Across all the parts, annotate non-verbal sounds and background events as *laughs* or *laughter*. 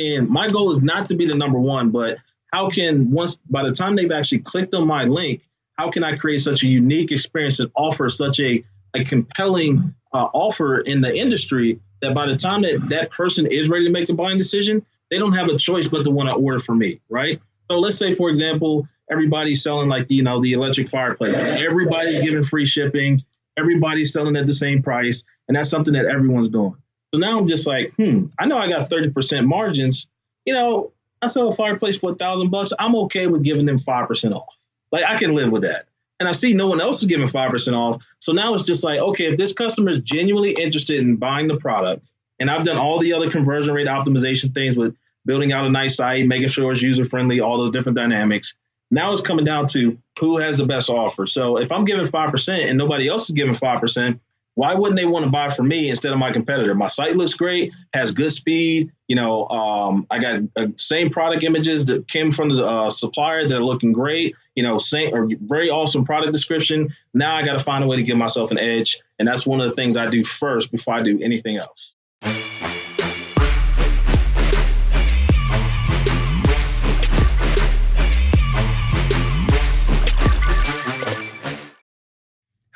And my goal is not to be the number one, but how can once by the time they've actually clicked on my link, how can I create such a unique experience and offer such a, a compelling uh, offer in the industry that by the time that that person is ready to make a buying decision, they don't have a choice but to want to order from me, right? So let's say, for example, everybody's selling like you know the electric fireplace. Everybody's giving free shipping. Everybody's selling at the same price, and that's something that everyone's doing. So now I'm just like, hmm, I know I got 30% margins. You know, I sell a fireplace for a thousand bucks. I'm okay with giving them five percent off. Like I can live with that. And I see no one else is giving five percent off. So now it's just like, okay, if this customer is genuinely interested in buying the product, and I've done all the other conversion rate optimization things with building out a nice site, making sure it's user friendly, all those different dynamics. Now it's coming down to who has the best offer. So if I'm giving 5% and nobody else is giving 5%, why wouldn't they want to buy from me instead of my competitor? My site looks great, has good speed. You know, um, I got uh, same product images that came from the uh, supplier that are looking great. You know, same or very awesome product description. Now I got to find a way to give myself an edge, and that's one of the things I do first before I do anything else.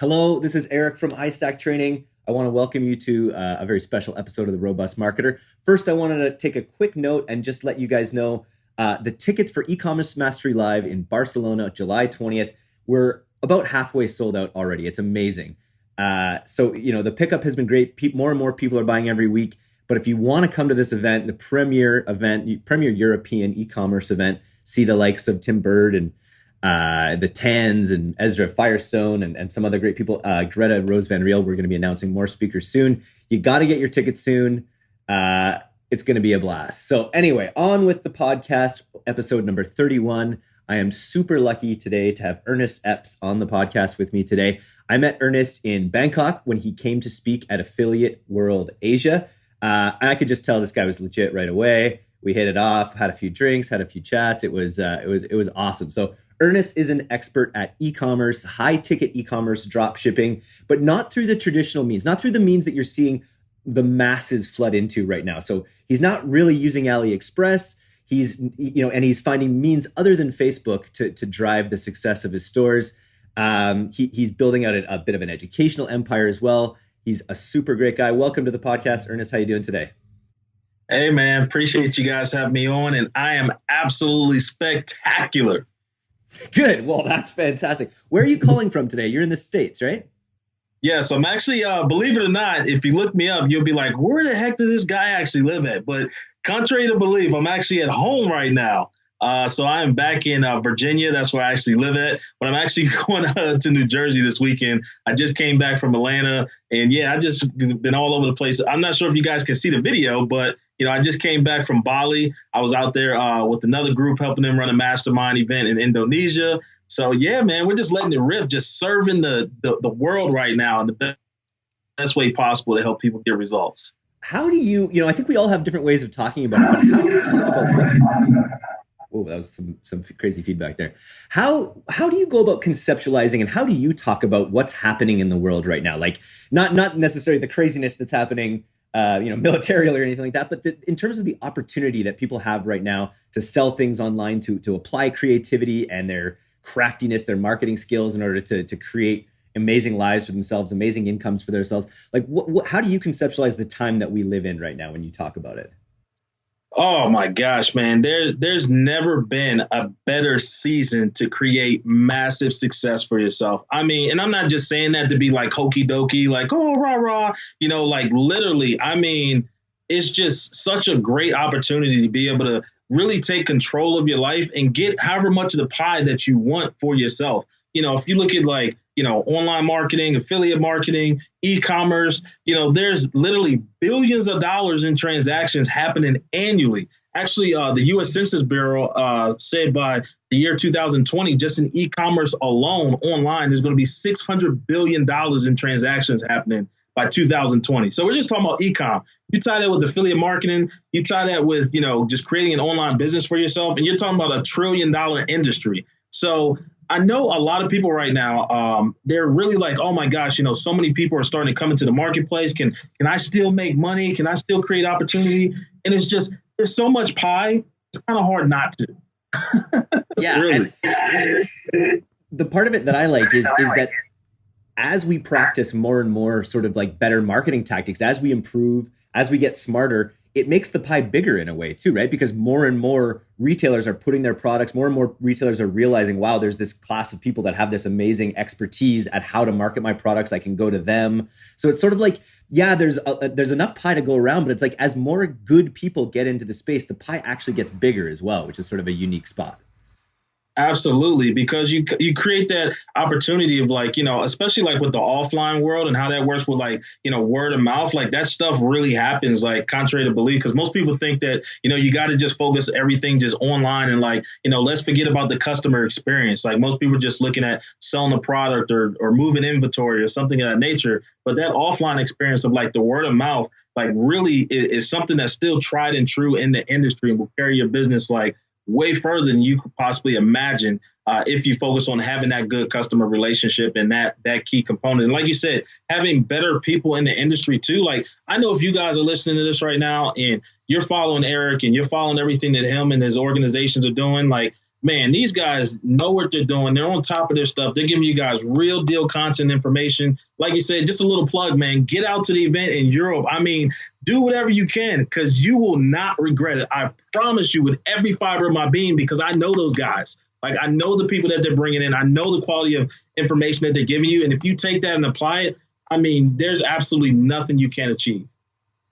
Hello, this is Eric from iStack Training. I want to welcome you to uh, a very special episode of The Robust Marketer. First, I wanted to take a quick note and just let you guys know uh, the tickets for e-commerce mastery live in Barcelona, July 20th, we're about halfway sold out already. It's amazing. Uh, so you know the pickup has been great. Pe- more and more people are buying every week. But if you want to come to this event, the premier event, premier European e-commerce event, see the likes of Tim Burd and uh, the Tans and Ezra Firestone and, and some other great people. Uh, Greta Rose Van Riel, we're going to be announcing more speakers soon. You got to get your tickets soon. Uh, it's going to be a blast. So, anyway, on with the podcast, episode number 31. I am super lucky today to have Ernest Epps on the podcast with me today. I met Ernest in Bangkok when he came to speak at Affiliate World Asia. Uh, I could just tell this guy was legit right away. We hit it off, had a few drinks, had a few chats. It was uh, it was it was awesome. So Ernest is an expert at e-commerce, high-ticket e-commerce drop shipping, but not through the traditional means, not through the means that you're seeing the masses flood into right now. So he's not really using AliExpress. He's you know, and he's finding means other than Facebook to to drive the success of his stores. Um, he, he's building out a, a bit of an educational empire as well. He's a super great guy. Welcome to the podcast, Ernest. How are you doing today? Hey man, appreciate you guys having me on, and I am absolutely spectacular. *laughs* Good. Well, that's fantastic. Where are you calling from today? You're in the States, right? Yes, I'm actually, uh, believe it or not, if you look me up, you'll be like, where the heck does this guy actually live at? But contrary to belief, I'm actually at home right now. Uh, so I am back in uh, Virginia. That's where I actually live at. But I'm actually *laughs* going uh, to New Jersey this weekend. I just came back from Atlanta, and yeah, I just been all over the place. I'm not sure if you guys can see the video, but you know, I just came back from Bali. I was out there uh, with another group helping them run a mastermind event in Indonesia. So yeah, man, we're just letting it rip, just serving the the, the world right now in the best, way possible to help people get results. How do you, you know, I think we all have different ways of talking about it, but how do you talk about what's Oh, that was some some crazy feedback there. How how do you go about conceptualizing and how do you talk about what's happening in the world right now? Like not not necessarily the craziness that's happening uh, you know, *laughs* militarily or anything like that. But the, in terms of the opportunity that people have right now to sell things online, to to apply creativity and their craftiness, their marketing skills in order to to create amazing lives for themselves, amazing incomes for themselves. Like, how do you conceptualize the time that we live in right now when you talk about it? Oh my gosh, man. There there's never been a better season to create massive success for yourself. I mean, and I'm not just saying that to be like hokey dokey, like, oh rah rah, you know, like literally, I mean, it's just such a great opportunity to be able to really take control of your life and get however much of the pie that you want for yourself. You know, if you look at like you know, online marketing, affiliate marketing, e-commerce. You know, there's literally billions of dollars in transactions happening annually. Actually, uh, the U.S. Census Bureau uh, said by the year 2020, just in e-commerce alone, online, there's going to be 600 billion dollars in transactions happening by 2020. So we're just talking about e-com. You tie that with affiliate marketing, you tie that with, you know, just creating an online business for yourself, and you're talking about a trillion dollar industry. So I know a lot of people right now, um, they're really like, oh my gosh, you know, so many people are starting to come into the marketplace. Can can I still make money? Can I still create opportunity? And it's just there's so much pie. It's kind of hard not to. *laughs* yeah. really. the part of it that I like is is that as we practice more and more sort of like better marketing tactics, as we improve, as we get smarter, it makes the pie bigger in a way too, right? Because more and more retailers are putting their products, more and more retailers are realizing, wow, there's this class of people that have this amazing expertise at how to market my products. I can go to them. So it's sort of like, yeah, there's a, there's enough pie to go around, but it's like as more good people get into the space, the pie actually gets bigger as well, which is sort of a unique spot. Absolutely, because you you create that opportunity of like you know, especially like with the offline world and how that works with like you know word of mouth, like that stuff really happens like contrary to belief. Because most people think that you know you got to just focus everything just online and like you know let's forget about the customer experience. Like most people are just looking at selling a product or or moving inventory or something of that nature. But that offline experience of like the word of mouth, like really is, is something that's still tried and true in the industry and will carry your business like way further than you could possibly imagine uh, if you focus on having that good customer relationship and that that key component. And like you said, having better people in the industry too. Like I know if you guys are listening to this right now and you're following Eric and you're following everything that him and his organizations are doing, like man, these guys know what they're doing. They're on top of their stuff. They're giving you guys real deal content information. Like you said, just a little plug, man. Get out to the event in Europe. I mean, do whatever you can because you will not regret it. I promise you with every fiber of my being because I know those guys. Like I know the people that they're bringing in. I know the quality of information that they're giving you. And if you take that and apply it, I mean, there's absolutely nothing you can't achieve.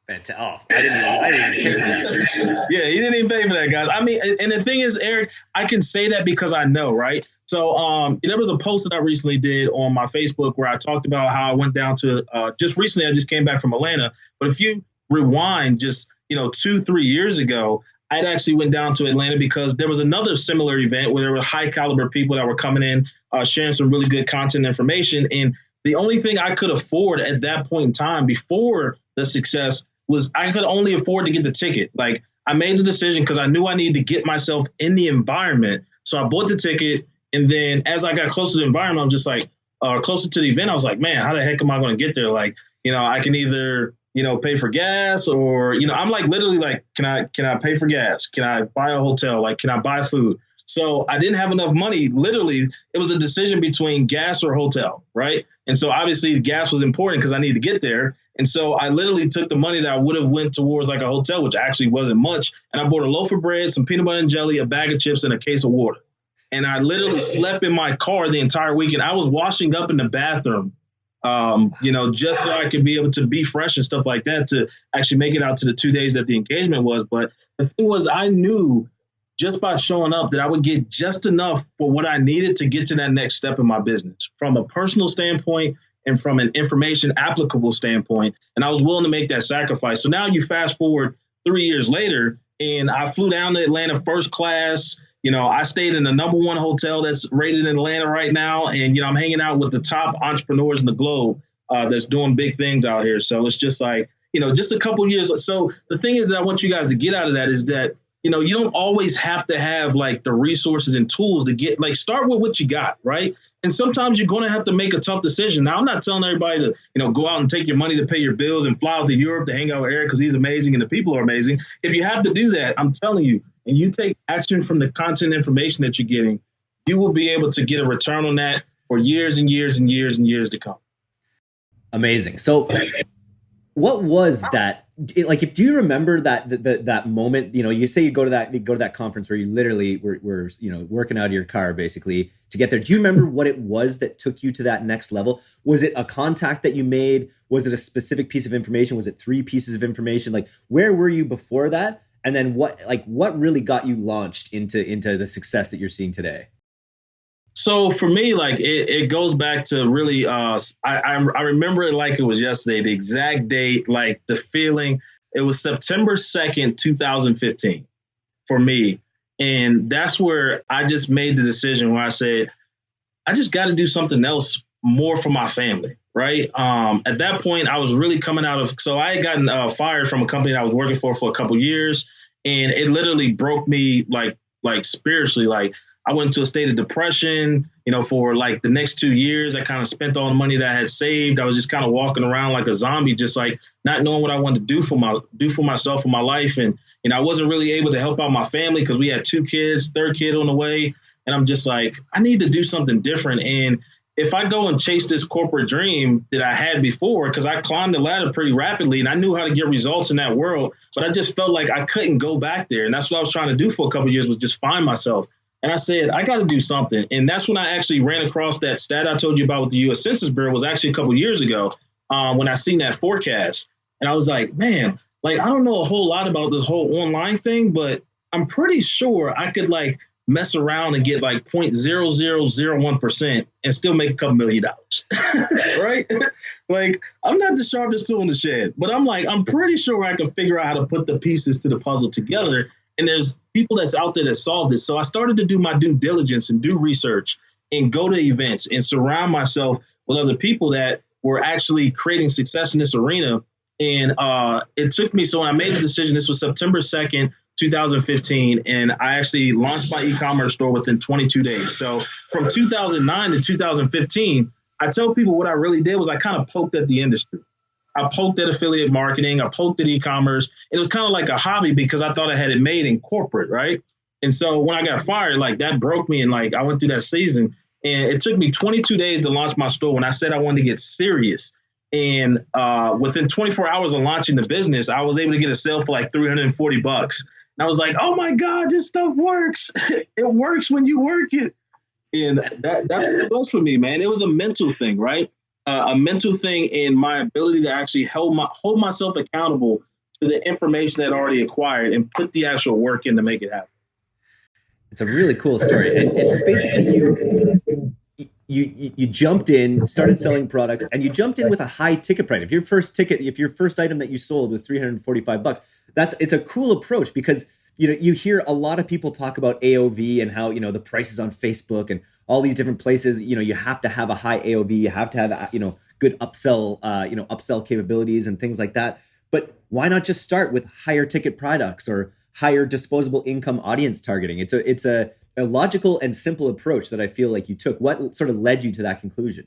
Fantastic. Oh, I didn't, I didn't even pay for that. *laughs* yeah, he didn't even pay for that, guys. I mean, and the thing is, Eric, I can say that because I know, right? So um, there was a post that I recently did on my Facebook where I talked about how I went down to uh, just recently. I just came back from Atlanta, but if you rewind just you know two, three years ago, I actually went down to Atlanta because there was another similar event where there were high caliber people that were coming in, uh, sharing some really good content information, and the only thing I could afford at that point in time before the success was I could only afford to get the ticket. Like I made the decision because I knew I needed to get myself in the environment. So I bought the ticket, and then as I got closer to the environment, I'm just like, uh, closer to the event, I was like, man, how the heck am I going to get there? Like, you know, I can either you know pay for gas or you know I'm like literally like, can I can I pay for gas? Can I buy a hotel? Like, can I buy food? So I didn't have enough money. Literally, it was a decision between gas or hotel, right? And so obviously gas was important because I needed to get there. And so I literally took the money that I would have went towards like a hotel, which actually wasn't much, and I bought a loaf of bread, some peanut butter and jelly, a bag of chips, and a case of water. And I literally slept in my car the entire weekend. I was washing up in the bathroom, um, you know, just so I could be able to be fresh and stuff like that to actually make it out to the two days that the engagement was. But the thing was, I knew just by showing up that I would get just enough for what I needed to get to that next step in my business from a personal standpoint and from an information applicable standpoint. And I was willing to make that sacrifice. So now you fast forward three years later, and I flew down to Atlanta first class. You know, I stayed in the number one hotel that's rated in Atlanta right now. And, you know, I'm hanging out with the top entrepreneurs in the globe uh, that's doing big things out here. So it's just like, you know, just a couple years. So the thing is that I want you guys to get out of that is that you know, you don't always have to have like the resources and tools to get like start with what you got, right? And sometimes you're going to have to make a tough decision. Now, I'm not telling everybody to, you know, go out and take your money to pay your bills and fly out to Europe to hang out with Eric because he's amazing and the people are amazing. If you have to do that, I'm telling you, and you take action from the content information that you're getting, you will be able to get a return on that for years and years and years and years to come. Amazing. So, what was that like if do you remember that that that moment you know you say you go to that you go to that conference where you literally were, were you know working out of your car basically to get there. Do you remember what it was that took you to that next level? Was it a contact that you made? Was it a specific piece of information? Was it three pieces of information? Like where were you before that? And then what like what really got you launched into into the success that you're seeing today so for me, like it, it goes back to really, uh, I, I, I remember it like it was yesterday, the exact date, like the feeling. It was September 2nd, 2015 for me. And that's where I just made the decision where I said, I just got to do something else more for my family. Right. Um, at that point, I was really coming out of, so I had gotten uh, fired from a company I was working for for a couple years. And it literally broke me like, like spiritually, like I went into a state of depression, you know, for like the next two years. I kind of spent all the money that I had saved. I was just kind of walking around like a zombie, just like not knowing what I wanted to do for my do for myself and my life. And you know, I wasn't really able to help out my family because we had two kids, third kid on the way. And I'm just like, I need to do something different. And if I go and chase this corporate dream that I had before, because I climbed the ladder pretty rapidly and I knew how to get results in that world, but I just felt like I couldn't go back there. And that's what I was trying to do for a couple years was just find myself. And I said, I got to do something. And that's when I actually ran across that stat I told you about with the U.S. Census Bureau was actually a couple years ago um, when I seen that forecast. And I was like, man, like I don't know a whole lot about this whole online thing, but I'm pretty sure I could like mess around and get like 0.0001% and still make a couple million dollars. *laughs* right? *laughs* like I'm not the sharpest tool in the shed, but I'm like, I'm pretty sure I can figure out how to put the pieces to the puzzle together. And there's people that's out there that solved this. So I started to do my due diligence and do research and go to events and surround myself with other people that were actually creating success in this arena. And uh, it took me, so when I made the decision, this was September 2nd, 2015, and I actually launched my e-commerce store within 22 days. So from 2009 to 2015, I tell people what I really did was I kind of poked at the industry. I poked at affiliate marketing, I poked at e-commerce. It was kind of like a hobby because I thought I had it made in corporate, right? And so when I got fired, like that broke me, and like I went through that season, and it took me 22 days to launch my store. When I said I wanted to get serious, and uh, within 24 hours of launching the business, I was able to get a sale for like 340 bucks. And I was like, oh my God, this stuff works. *laughs* it works when you work it. And that, that was for me, man. It was a mental thing, right? Uh, a mental thing in my ability to actually hold my hold myself accountable to the information that I already acquired and put the actual work in to make it happen. It's a really cool story. And it's basically you, you you jumped in, started selling products, and you jumped in with a high ticket price. If your first ticket, if your first item that you sold was 345 bucks, that's it's a cool approach because you know you hear a lot of people talk about AOV and how you know the prices on Facebook and all these different places. You know you have to have a high AOV, you have to have you know good upsell uh, you know upsell capabilities and things like that. But why not just start with higher ticket products or higher disposable income audience targeting? It's a it's a, a logical and simple approach that I feel like you took. What sort of led you to that conclusion?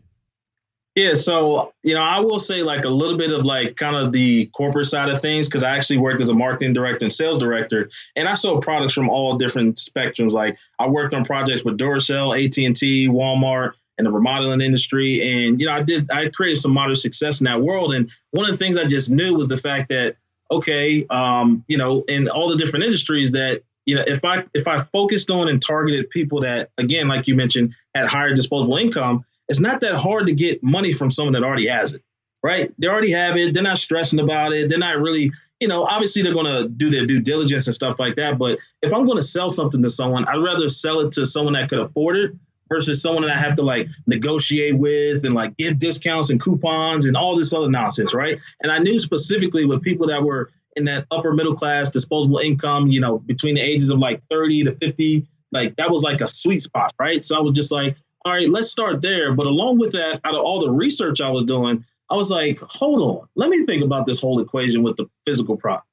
Yeah, so you know, I will say like a little bit of like kind of the corporate side of things because I actually worked as a marketing director and sales director, and I sold products from all different spectrums. Like I worked on projects with Duracell, AT and T, Walmart, and the remodeling industry, and you know, I did I created some moderate success in that world. And one of the things I just knew was the fact that okay, um, you know, in all the different industries that you know, if I if I focused on and targeted people that again, like you mentioned, had higher disposable income it's not that hard to get money from someone that already has it, right? They already have it. They're not stressing about it. They're not really, you know, obviously they're going to do their due diligence and stuff like that. But if I'm going to sell something to someone, I'd rather sell it to someone that could afford it versus someone that I have to like negotiate with and like give discounts and coupons and all this other nonsense, right? And I knew specifically with people that were in that upper middle class disposable income, you know, between the ages of like 30 to 50, like that was like a sweet spot, right? So I was just like, all right, let's start there. But along with that, out of all the research I was doing, I was like, hold on, let me think about this whole equation with the physical products.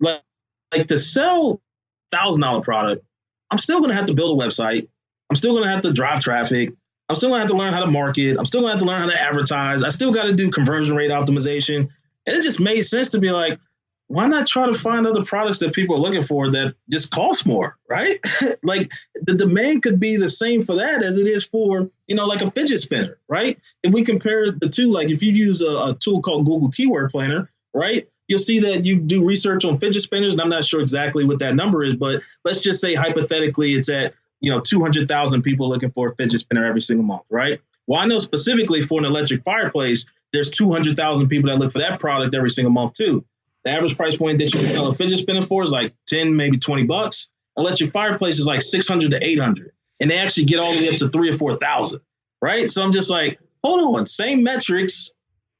Like, like to sell thousand dollar product, I'm still gonna have to build a website. I'm still gonna have to drive traffic. I'm still gonna have to learn how to market. I'm still gonna have to learn how to advertise. I still got to do conversion rate optimization. And it just made sense to be like, why not try to find other products that people are looking for that just cost more, right? *laughs* like the demand could be the same for that as it is for, you know, like a fidget spinner, right? If we compare the two, like if you use a, a tool called Google Keyword Planner, right? You'll see that you do research on fidget spinners, and I'm not sure exactly what that number is, but let's just say hypothetically it's at, you know, 200,000 people looking for a fidget spinner every single month, right? Well, I know specifically for an electric fireplace, there's 200,000 people that look for that product every single month too. The average price point that you can sell a fidget spinner for is like 10, maybe 20 bucks. Electric fireplace is like 600 to 800. And they actually get all the way up to three or 4,000, right? So I'm just like, hold on, same metrics.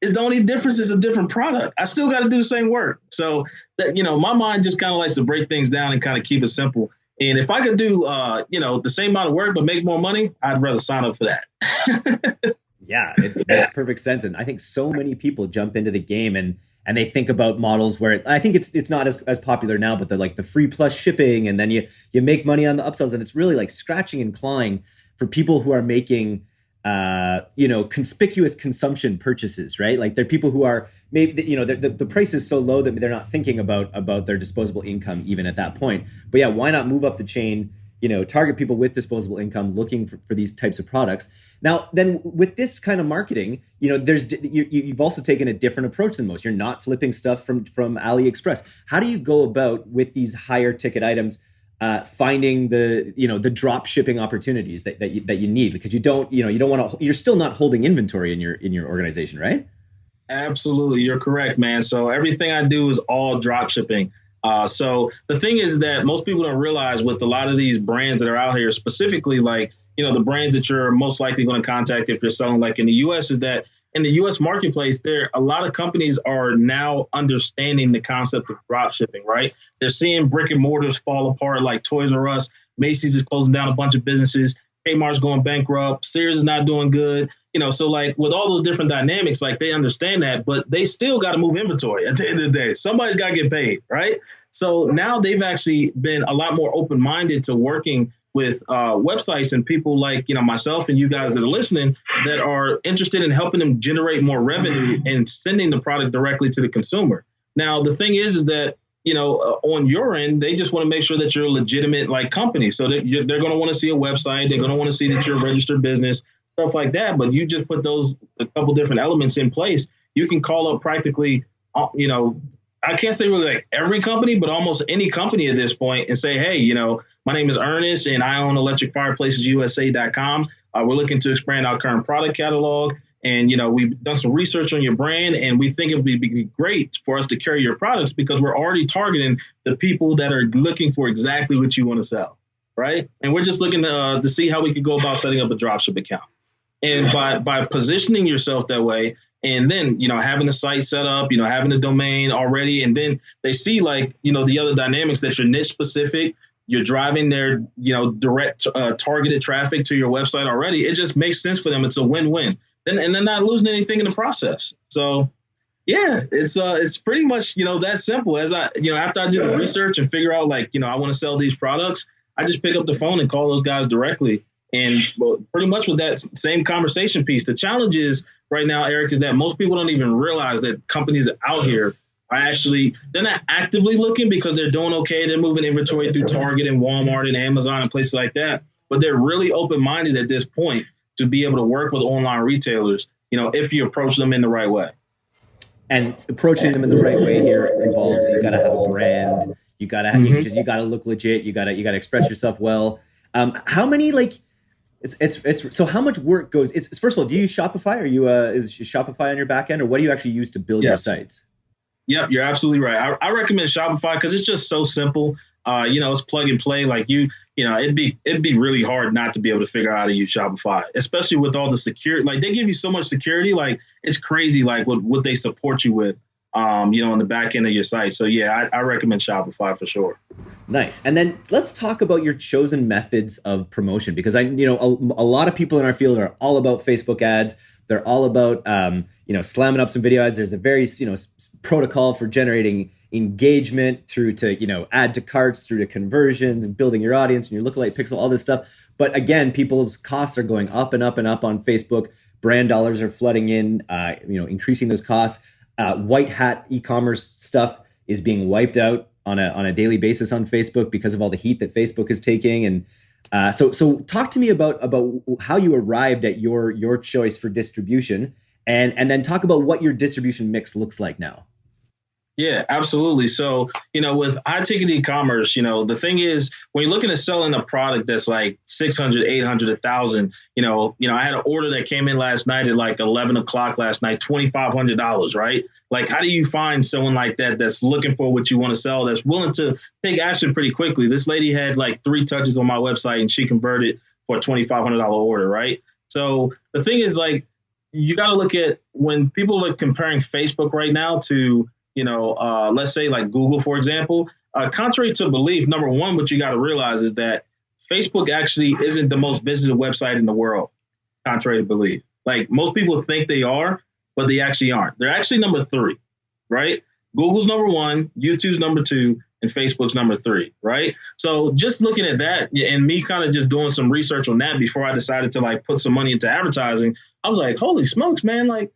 Is the only difference is a different product. I still got to do the same work. So that, you know, my mind just kind of likes to break things down and kind of keep it simple. And if I could do, uh, you know, the same amount of work but make more money, I'd rather sign up for that. *laughs* yeah, it makes perfect sense. And I think so many people jump into the game and and they think about models where it, I think it's it's not as, as popular now, but the like the free plus shipping, and then you you make money on the upsells, and it's really like scratching and clawing for people who are making uh, you know conspicuous consumption purchases, right? Like they're people who are maybe you know the, the price is so low that they're not thinking about about their disposable income even at that point. But yeah, why not move up the chain? You know target people with disposable income looking for, for these types of products. Now then with this kind of marketing you know there's you, you've also taken a different approach than most. You're not flipping stuff from from aliexpress. How do you go about with these higher ticket items uh, finding the you know the drop shipping opportunities that, that you, that you need? Because you don't you know you don't want to you're still not holding inventory in your in your organization right? Absolutely. You're correct man. So everything i do is all drop shipping uh, so the thing is that most people don't realize with a lot of these brands that are out here, specifically like you know the brands that you're most likely going to contact if you're selling like in the U.S. is that in the U.S. marketplace, there a lot of companies are now understanding the concept of drop shipping. Right? They're seeing brick and mortars fall apart, like Toys R Us, Macy's is closing down a bunch of businesses. Kmart's going bankrupt, Sears is not doing good. You know, so like with all those different dynamics, like they understand that, but they still got to move inventory at the end of the day. Somebody's got to get paid, right? So now they've actually been a lot more open minded to working with uh, websites and people like you know myself and you guys that are listening that are interested in helping them generate more revenue and sending the product directly to the consumer. Now the thing is, is that you know uh, on your end they just want to make sure that you're a legitimate like company, so that they're going to want to see a website, they're going to want to see that you're a registered business, stuff like that. But you just put those a couple different elements in place, you can call up practically uh, you know I can't say really like every company, but almost any company at this point and say, hey, you know, my name is Ernest and I own electricfireplacesusa.com. Uh, we're looking to expand our current product catalog. And, you know, we've done some research on your brand and we think it would be, great for us to carry your products because we're already targeting the people that are looking for exactly what you want to sell. Right. And we're just looking to, uh, to see how we could go about setting up a dropship account. And by, by positioning yourself that way, and then you know having a site set up you know having a domain already and then they see like you know the other dynamics that you're niche specific you're driving their you know direct uh, targeted traffic to your website already it just makes sense for them. It's a win-win. And, and they're not losing anything in the process. So yeah it's uh it's pretty much you know that simple. As i you know after i do the research and figure out like you know i want to sell these products i just pick up the phone and call those guys directly and well, pretty much with that same conversation piece the challenge is right now, Eric, is that most people don't even realize that companies out here are actually they're not actively looking because they're doing okay. They're moving inventory through Target and Walmart and Amazon and places like that. But they're really open minded at this point to be able to work with online retailers. You know, if you approach them in the right way. And approaching them in the right way here involves you got to have a brand. You got to mm-hmm. you, you got to look legit. You got to you got to express yourself well. Um, how many like it's it's it's so how much work goes? It's first of all, do you use Shopify? Are you uh, is Shopify on your back end, or what do you actually use to build yes. your sites? Yep, you're absolutely right. I, I recommend Shopify because it's just so simple. Uh, you know, it's plug and play. Like you, you know, it'd be it'd be really hard not to be able to figure out how to use Shopify, especially with all the security. Like they give you so much security. Like it's crazy. Like what what they support you with um, you know, on the back end of your site. So yeah, I, I, recommend Shopify for sure. Nice. And then let's talk about your chosen methods of promotion because I, you know, a, a lot of people in our field are all about Facebook ads. They're all about, um, you know, slamming up some video ads. There's a very, you know, protocol for generating engagement through to, you know, add to carts, through to conversions and building your audience and your lookalike pixel, all this stuff. But again, people's costs are going up and up and up on Facebook. Brand dollars are flooding in, uh, you know, increasing those costs. Uh, white hat e-commerce stuff is being wiped out on a on a daily basis on Facebook because of all the heat that Facebook is taking. And uh, so so talk to me about about how you arrived at your your choice for distribution, and and then talk about what your distribution mix looks like now. Yeah, absolutely. So, you know, with high ticket e-commerce, you know, the thing is when you're looking at selling a product that's like 600, 800, 1000, you know, you know, I had an order that came in last night at like 11 o'clock last night, $2,500, right? Like, how do you find someone like that that's looking for what you want to sell, that's willing to take action pretty quickly? This lady had like three touches on my website and she converted for a $2,500 order, right? So the thing is like, you got to look at when people are comparing Facebook right now to you know, uh, let's say like Google, for example, uh, contrary to belief, number one, what you got to realize is that Facebook actually isn't the most visited website in the world, contrary to belief. Like most people think they are, but they actually aren't. They're actually number three. right? Google's number one, YouTube's number two, and Facebook's number three, right? So just looking at that and me kind of just doing some research on that before I decided to like put some money into advertising, I was like, holy smokes, man, like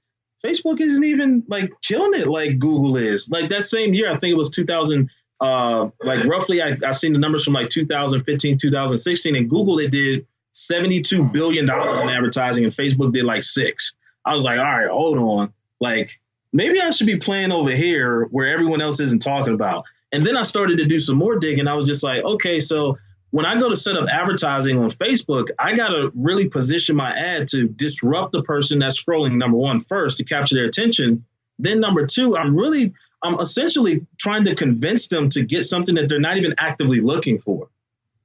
Facebook isn't even like killing it like Google is. Like that same year, I think it was 2000, uh, like roughly, I, I seen the numbers from like 2015, 2016, and Google it did 72 billion dollars in advertising, and Facebook did like six. I was like, all right, hold on, like maybe I should be playing over here where everyone else isn't talking about. And then I started to do some more digging. I was just like, okay, so when I go to set up advertising on Facebook, I got to really position my ad to disrupt the person that's scrolling, number one, first to capture their attention. Then, number two, I'm really, I'm essentially trying to convince them to get something that they're not even actively looking for.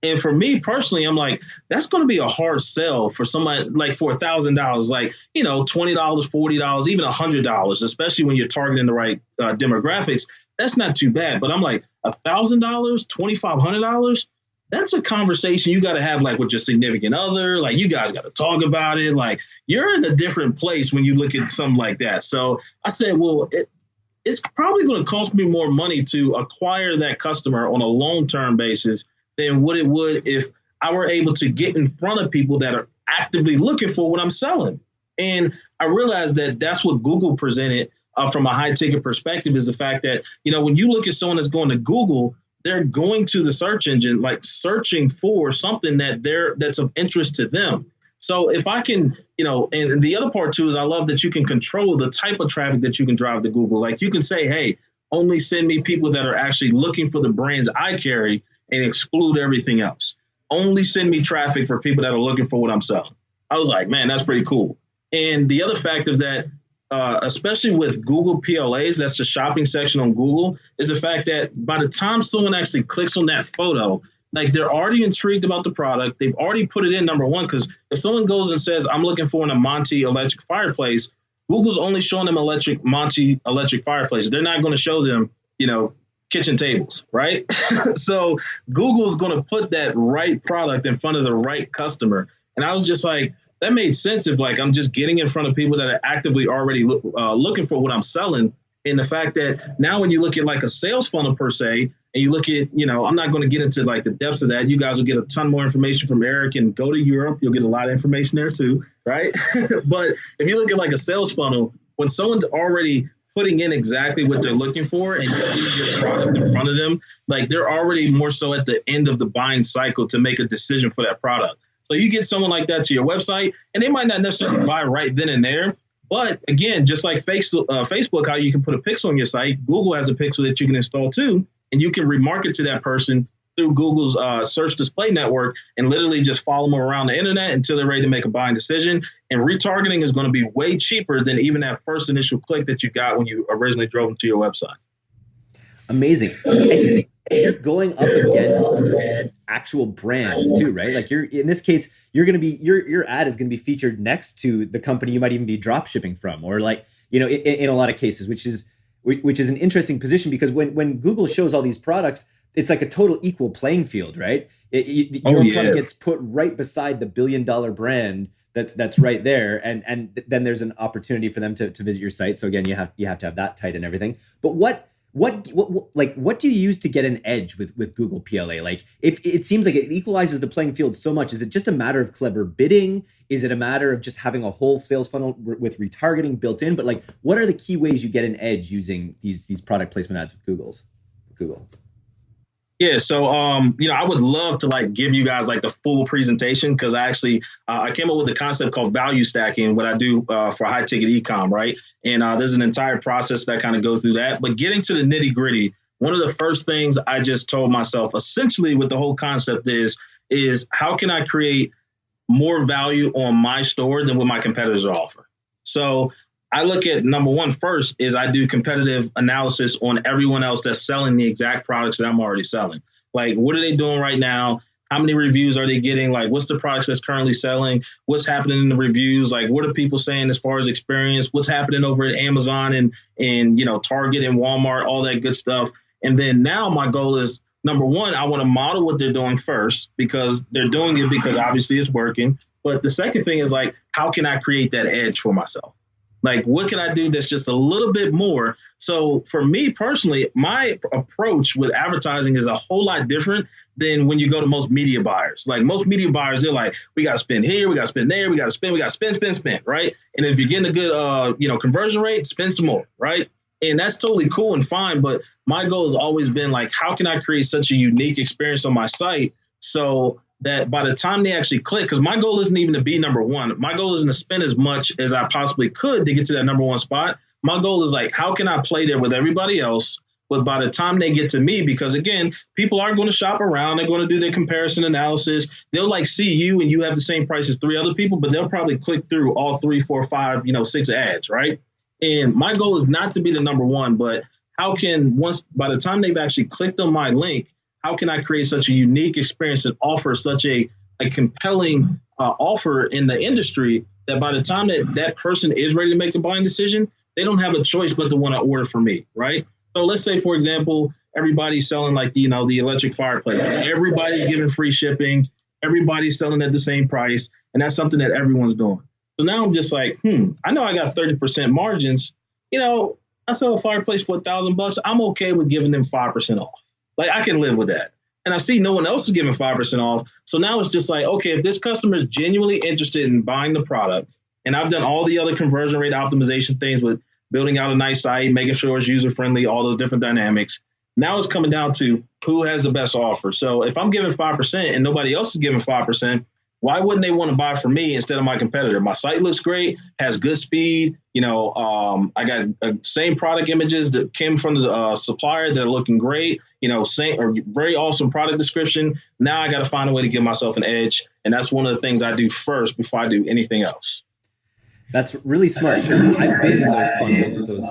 And for me personally, I'm like, that's going to be a hard sell for somebody like for a thousand dollars, like you know, twenty dollars, forty dollars, even a hundred dollars, especially when you're targeting the right uh, demographics that's not too bad. But I'm like, a thousand dollars, twenty five hundred dollars, that's a conversation you got to have like with your significant other. Like you guys got to talk about it. Like you're in a different place when you look at something like that. So I said, well, it, it's probably going to cost me more money to acquire that customer on a long term basis than what it would if I were able to get in front of people that are actively looking for what I'm selling. And I realized that that's what Google presented uh, from a high ticket perspective is the fact that you know when you look at someone that's going to Google, they're going to the search engine like searching for something that they're that's of interest to them. So if I can, you know, and the other part too is I love that you can control the type of traffic that you can drive to Google. Like you can say, hey, only send me people that are actually looking for the brands I carry and exclude everything else. Only send me traffic for people that are looking for what I'm selling. I was like, man, that's pretty cool. And the other fact is that uh, especially with Google PLAs, that's the shopping section on Google, is the fact that by the time someone actually clicks on that photo, like they're already intrigued about the product. They've already put it in number one. Because if someone goes and says, I'm looking for an Amantii electric fireplace, Google's only showing them electric Monty electric fireplaces. They're not going to show them, you know, kitchen tables, right? *laughs* so Google's going to put that right product in front of the right customer. And I was just like, that made sense if like I'm just getting in front of people that are actively already uh, looking for what I'm selling. And the fact that now when you look at like a sales funnel per se, and you look at, you know, I'm not going to get into like the depths of that. You guys will get a ton more information from Eric and go to Europe. You'll get a lot of information there too, right? *laughs* but if you look at like a sales funnel, when someone's already putting in exactly what they're looking for and you your product in front of them, like they're already more so at the end of the buying cycle to make a decision for that product. So you get someone like that to your website, and they might not necessarily buy right then and there. But again, just like Facebook, uh, how you can put a pixel on your site, Google has a pixel that you can install too, and you can remarket to that person through Google's uh, search display network and literally just follow them around the internet until they're ready to make a buying decision. And retargeting is going to be way cheaper than even that first initial click that you got when you originally drove them to your website. Amazing. You're going up against actual brands too, right? Like you're in this case, you're going to be your your ad is going to be featured next to the company you might even be drop shipping from, or like you know, in, in a lot of cases, which is which is an interesting position because when when Google shows all these products, it's like a total equal playing field, right? It, it, oh, your oh, yeah. product gets put right beside the billion dollar brand that's that's right there, and and then there's an opportunity for them to, to visit your site. So again, you have you have to have that tight and everything. But what what, what, like what do you use to get an edge with with Google PLA? Like if it seems like it equalizes the playing field so much, is it just a matter of clever bidding? Is it a matter of just having a whole sales funnel with retargeting built in? But like, what are the key ways you get an edge using these these product placement ads with Google's Google? Yeah, so um, you know, I would love to like give you guys like the full presentation because I actually uh, I came up with a concept called value stacking, what I do uh, for high ticket ecom, right? And uh, there's an entire process that kind of goes through that. But getting to the nitty gritty, one of the first things I just told myself, essentially, with the whole concept is is how can I create more value on my store than what my competitors offer? So I look at number one first is I do competitive analysis on everyone else that's selling the exact products that I'm already selling. Like, what are they doing right now? How many reviews are they getting? Like, what's the products that's currently selling? What's happening in the reviews? Like, what are people saying as far as experience? What's happening over at Amazon and and you know Target and Walmart, all that good stuff. And then now my goal is number one, I want to model what they're doing first because they're doing it because obviously it's working. But the second thing is like, how can I create that edge for myself? Like, what can I do that's just a little bit more? So, for me personally, my approach with advertising is a whole lot different than when you go to most media buyers. Like, most media buyers, they're like, we got to spend here, we got to spend there, we got to spend, we got to spend, spend, spend, right? And if you're getting a good, uh, you know, conversion rate, spend some more, right? And that's totally cool and fine. But my goal has always been like, how can I create such a unique experience on my site so that by the time they actually click, because my goal isn't even to be number one. My goal isn't to spend as much as I possibly could to get to that number one spot. My goal is like, how can I play there with everybody else? But by the time they get to me, because again, people are going to shop around, they're going to do their comparison analysis. They'll like see you and you have the same price as three other people, but they'll probably click through all three, four, five, you know, six ads, right? And my goal is not to be the number one, but how can once by the time they've actually clicked on my link, how can I create such a unique experience and offer such a, a compelling uh, offer in the industry that by the time that that person is ready to make a buying decision, they don't have a choice but to want to order from me, right? So let's say, for example, everybody's selling like the, you know the electric fireplace. Everybody's giving free shipping. Everybody's selling at the same price, and that's something that everyone's doing. So now I'm just like, hmm, I know I got 30% margins. You know, I sell a fireplace for a thousand bucks. I'm okay with giving them five percent off. Like I can live with that. And I see no one else is giving 5% off. So now it's just like, okay, if this customer is genuinely interested in buying the product, and I've done all the other conversion rate optimization things with building out a nice site, making sure it's user friendly, all those different dynamics. Now it's coming down to who has the best offer. So if I'm giving 5% and nobody else is giving 5%, why wouldn't they want to buy from me instead of my competitor? My site looks great, has good speed. You know, um, I got uh, same product images that came from the uh, supplier that are looking great. You know, same or very awesome product description. Now I got to find a way to give myself an edge, and that's one of the things I do first before I do anything else. That's really smart. I've been in those funnels, those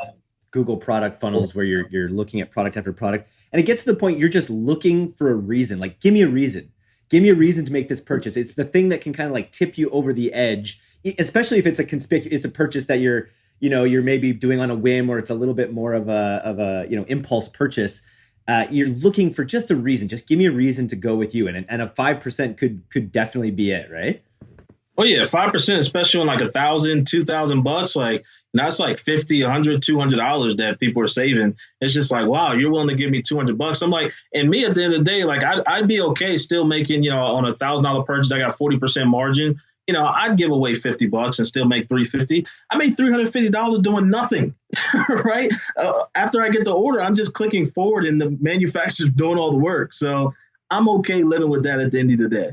Google product funnels where you're you're looking at product after product, and it gets to the point you're just looking for a reason. Like, give me a reason give me a reason to make this purchase. It's the thing that can kind of like tip you over the edge, especially if it's a conspicuous, it's a purchase that you're, you know, you're maybe doing on a whim or it's a little bit more of a, of a, you know, impulse purchase. Uh, you're looking for just a reason. Just give me a reason to go with you, and and a five percent could could definitely be it, right? Oh yeah, five percent, especially on like a thousand, two thousand bucks, like that's like 50, 100, 200 dollars that people are saving. It's just like, wow, you're willing to give me 200 bucks. I'm like, and me at the end of the day, like I'd, I'd be okay still making, you know, on a thousand dollar purchase, I got 40% margin. You know, I'd give away 50 bucks and still make 350. I made $350 doing nothing, *laughs* right? Uh, after I get the order, I'm just clicking forward and the manufacturer's *laughs* doing all the work. So I'm okay living with that at the end of the day.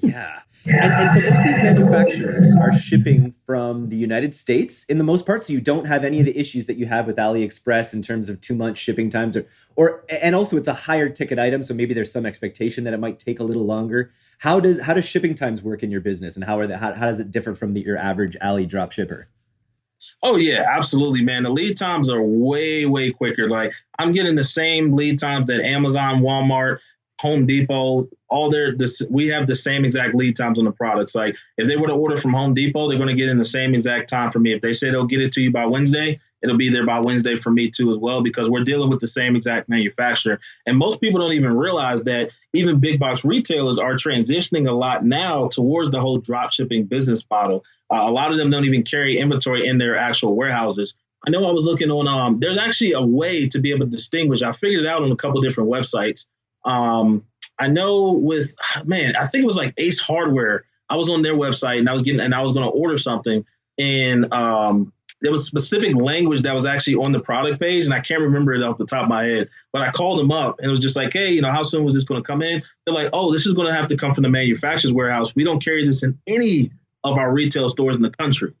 yeah. And, and, so most of these manufacturers are shipping from the United States in the most part. So you don't have any of the issues that you have with AliExpress in terms of two month shipping times or or and also it's a higher ticket item. So maybe there's some expectation that it might take a little longer. How does how does shipping times work in your business and how are the, how, how does it differ from the, your average Ali drop shipper? Oh yeah, absolutely, man. The lead times are way, way quicker. Like I'm getting the same lead times that Amazon, Walmart, Home Depot, all their this we have the same exact lead times on the products. Like if they were to order from Home Depot, they're going to get in the same exact time for me. If they say they'll get it to you by Wednesday, it'll be there by Wednesday for me too as well because we're dealing with the same exact manufacturer. And most people don't even realize that even big box retailers are transitioning a lot now towards the whole drop shipping business model. Uh, a lot of them don't even carry inventory in their actual warehouses. I know I was looking on um there's actually a way to be able to distinguish. I figured it out on a couple different websites um, I know with man, I think it was like Ace Hardware. I was on their website and I was getting and I was going to order something, and um, there was specific language that was actually on the product page, and I can't remember it off the top of my head. But I called them up and it was just like, hey, you know, how soon was this going to come in? They're like, oh, this is going to have to come from the manufacturer's warehouse. We don't carry this in any of our retail stores in the country.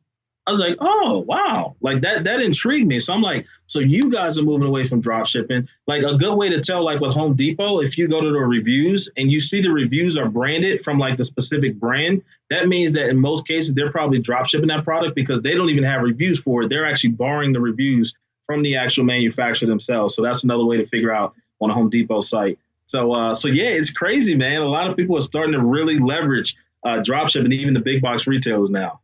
I was like, oh wow, like that that intrigued me. So I'm like, so you guys are moving away from drop shipping. Like a good way to tell, like with Home Depot, if you go to the reviews and you see the reviews are branded from like the specific brand, that means that in most cases they're probably drop shipping that product because they don't even have reviews for it. They're actually borrowing the reviews from the actual manufacturer themselves. So that's another way to figure out on a Home Depot site. So uh, so yeah, it's crazy, man. A lot of people are starting to really leverage uh, drop shipping, even the big box retailers now.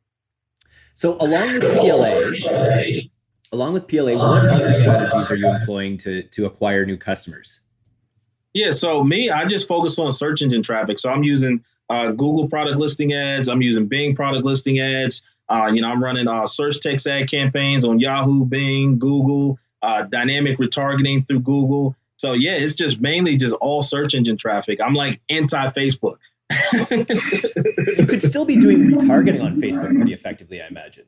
So along with PLA, along with PLA, what other strategies are you employing to to acquire new customers? Yeah, so me, I just focus on search engine traffic. So I'm using uh, Google product listing ads. I'm using Bing product listing ads. Uh, you know, I'm running uh, search text ad campaigns on Yahoo, Bing, Google, uh, dynamic retargeting through Google. So yeah, it's just mainly just all search engine traffic. I'm like anti Facebook. You could still be doing retargeting on Facebook pretty effectively, I imagine.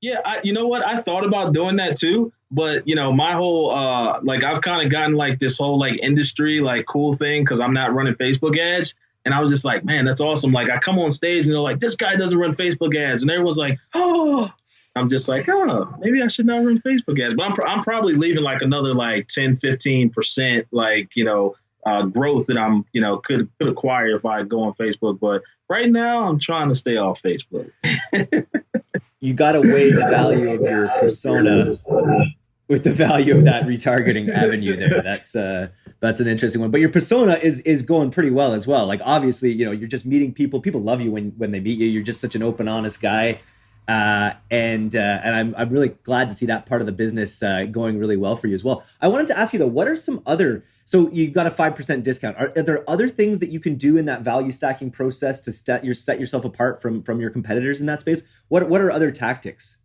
Yeah, I, you know what? I thought about doing that too, but you know, my whole uh, like I've kind of gotten like this whole like industry like cool thing because I'm not running Facebook ads, and I was just like, man, that's awesome. Like I come on stage and they're like, this guy doesn't run Facebook ads, and everyone's like, oh. I'm just like, oh, maybe I should not run Facebook ads. But I'm, I'm probably leaving like another like 10, 15%, like, you know, uh, growth that I'm, you know, could could acquire if I go on Facebook. But right now, I'm trying to stay off Facebook. *laughs* you got to weigh the value of your persona with the value of that retargeting avenue there. That's uh, that's an interesting one. But your persona is is going pretty well as well. Like obviously, you know, you're just meeting people. People love you when when they meet you. You're just such an open, honest guy. Uh, and uh, and I'm I'm really glad to see that part of the business uh, going really well for you as well. I wanted to ask you though, what are some other so you've got a five percent discount? Are, are, there other things that you can do in that value stacking process to set your set yourself apart from from your competitors in that space? What what are other tactics?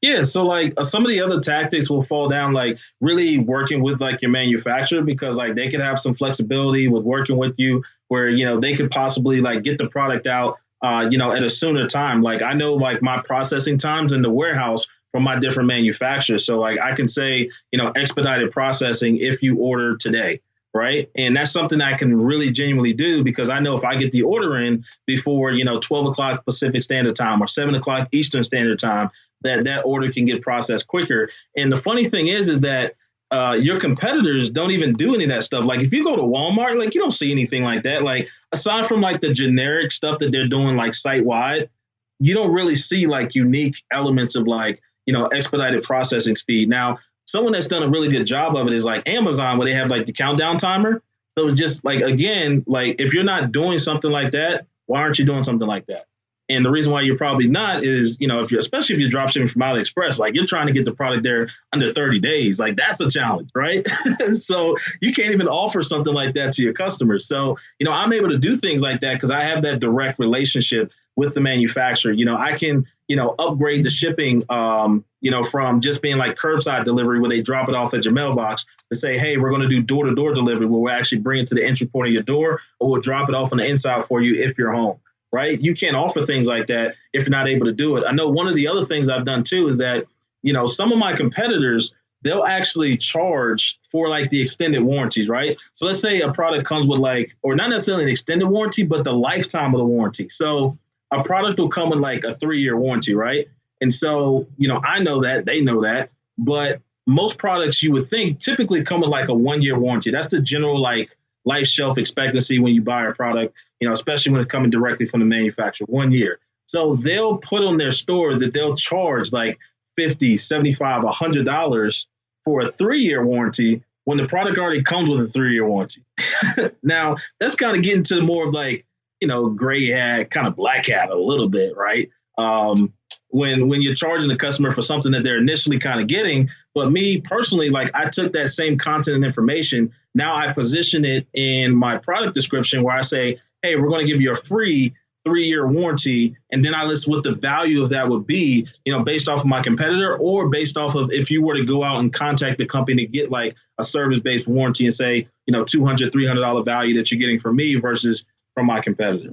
Yeah, so like uh, some of the other tactics will fall down like really working with like your manufacturer because like they could have some flexibility with working with you where you know they could possibly like get the product out uh, you know, at a sooner time. Like I know like my processing times in the warehouse from my different manufacturers. So like I can say, you know, expedited processing if you order today. Right. And that's something I can really genuinely do because I know if I get the order in before, you know, 12 o'clock Pacific Standard Time or 7 o'clock Eastern Standard Time, that that order can get processed quicker. And the funny thing is, is that uh, your competitors don't even do any of that stuff. Like if you go to Walmart, like you don't see anything like that. Like aside from like the generic stuff that they're doing like site wide, you don't really see like unique elements of like, you know, expedited processing speed. Now, someone that's done a really good job of it is like Amazon, where they have like the countdown timer. So it's just like again, like if you're not doing something like that, why aren't you doing something like that? And the reason why you're probably not is, you know, if you're especially if you're drop shipping from AliExpress, like you're trying to get the product there under 30 days, like that's a challenge, right? *laughs* so you can't even offer something like that to your customers. So, you know, I'm able to do things like that because I have that direct relationship with the manufacturer. You know, I can, you know, upgrade the shipping, um, you know, from just being like curbside delivery where they drop it off at your mailbox to say, hey, we're going to do door to door delivery where we'll actually bring it to the entry point of your door or we'll drop it off on the inside for you if you're home right? You can't offer things like that if you're not able to do it. I know one of the other things I've done too is that, you know, some of my competitors, they'll actually charge for like the extended warranties, right? So let's say a product comes with like, or not necessarily an extended warranty, but the lifetime of the warranty. So a product will come with like a three year warranty, right? And so, you know, I know that, they know that, but most products you would think typically come with like a one year warranty. That's the general like life shelf expectancy when you buy a product, you know, especially when it's coming directly from the manufacturer, one year. So they'll put on their store that they'll charge like 50, 75, $100 for a three year warranty when the product already comes with a three year warranty. *laughs* now, that's kind of getting to more of like, you know, gray hat, kind of black hat a little bit, right? Um, when when you're charging the customer for something that they're initially kind of getting. But me personally, like I took that same content and information. Now I position it in my product description where I say, hey, we're going to give you a free three year warranty. And then I list what the value of that would be, you know, based off of my competitor or based off of if you were to go out and contact the company to get like a service based warranty and say, you know, $200, $300 value that you're getting from me versus from my competitor.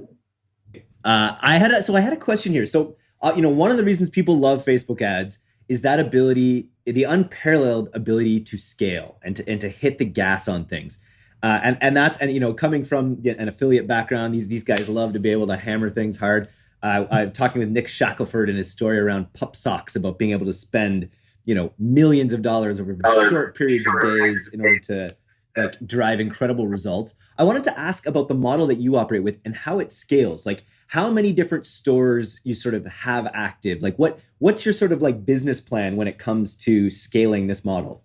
Uh, I had a, so I had a question here. So uh, you know, one of the reasons people love Facebook ads is that ability, the unparalleled ability to scale and to and to hit the gas on things. Uh, and and that's and you know coming from an affiliate background, these these guys love to be able to hammer things hard. Uh, I'm talking with Nick Shackelford in his story around pup socks about being able to spend you know millions of dollars over short periods of days in order to like drive incredible results. I wanted to ask about the model that you operate with and how it scales. Like how many different stores you sort of have active like what what's your sort of like business plan when it comes to scaling this model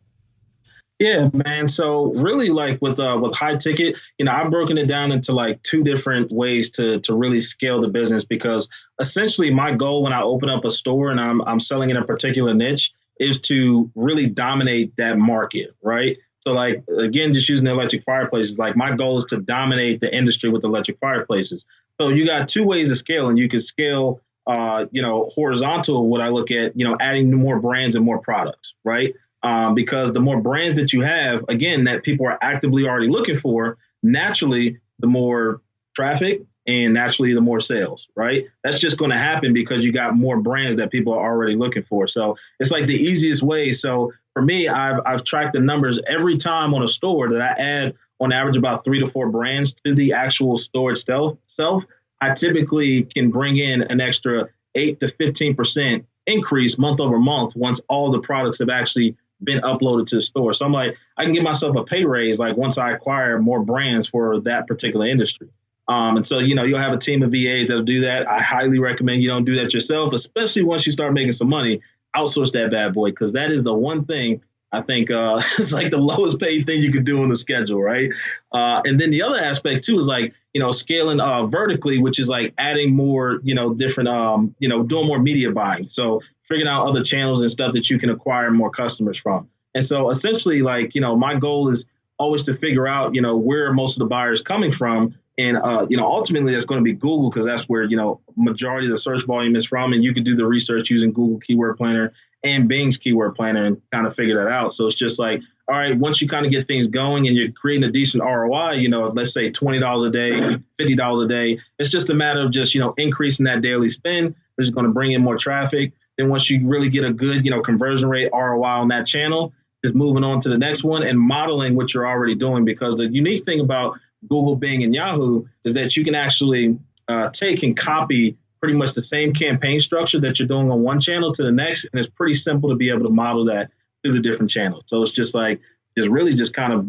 yeah man so really like with uh with high ticket you know i've broken it down into like two different ways to to really scale the business because essentially my goal when i open up a store and i'm i'm selling in a particular niche is to really dominate that market right so like again, just using the electric fireplaces, like my goal is to dominate the industry with electric fireplaces. So you got two ways to scale, and you can scale uh, you know, horizontal, what I look at, you know, adding more brands and more products, right? Um, because the more brands that you have, again, that people are actively already looking for, naturally, the more traffic and naturally the more sales, right? That's just going to happen because you got more brands that people are already looking for. So it's like the easiest way. So for me, I've, I've tracked the numbers every time on a store that I add on average about three to four brands to the actual store itself. I typically can bring in an extra eight to 15% increase month over month once all the products have actually been uploaded to the store. So I'm like, I can give myself a pay raise like once I acquire more brands for that particular industry. Um, and so, you know, you'll have a team of VAs that'll do that. I highly recommend you don't do that yourself, especially once you start making some money. Outsource that bad boy because that is the one thing I think uh, *laughs* it's like the lowest paid thing you could do on the schedule, right? Uh, and then the other aspect too is like you know scaling uh, vertically, which is like adding more, you know, different, um, you know, doing more media buying. So figuring out other channels and stuff that you can acquire more customers from. And so essentially, like you know, my goal is always to figure out, you know, where most of the buyers coming from. And uh, you know, ultimately, that's going to be Google because that's where you know majority of the search volume is from, and you can do the research using Google Keyword Planner and Bing's keyword planner and kind of figure that out. So it's just like, all right, once you kind of get things going and you're creating a decent ROI, you know, let's say $20 a day, $50 a day, it's just a matter of just, you know, increasing that daily spend, which is going to bring in more traffic. Then once you really get a good, you know, conversion rate ROI on that channel, is moving on to the next one and modeling what you're already doing. Because the unique thing about Google, Bing, and Yahoo is that you can actually uh, take and copy pretty much the same campaign structure that you're doing on one channel to the next. And it's pretty simple to be able to model that through the different channels. So it's just like, it's really just kind of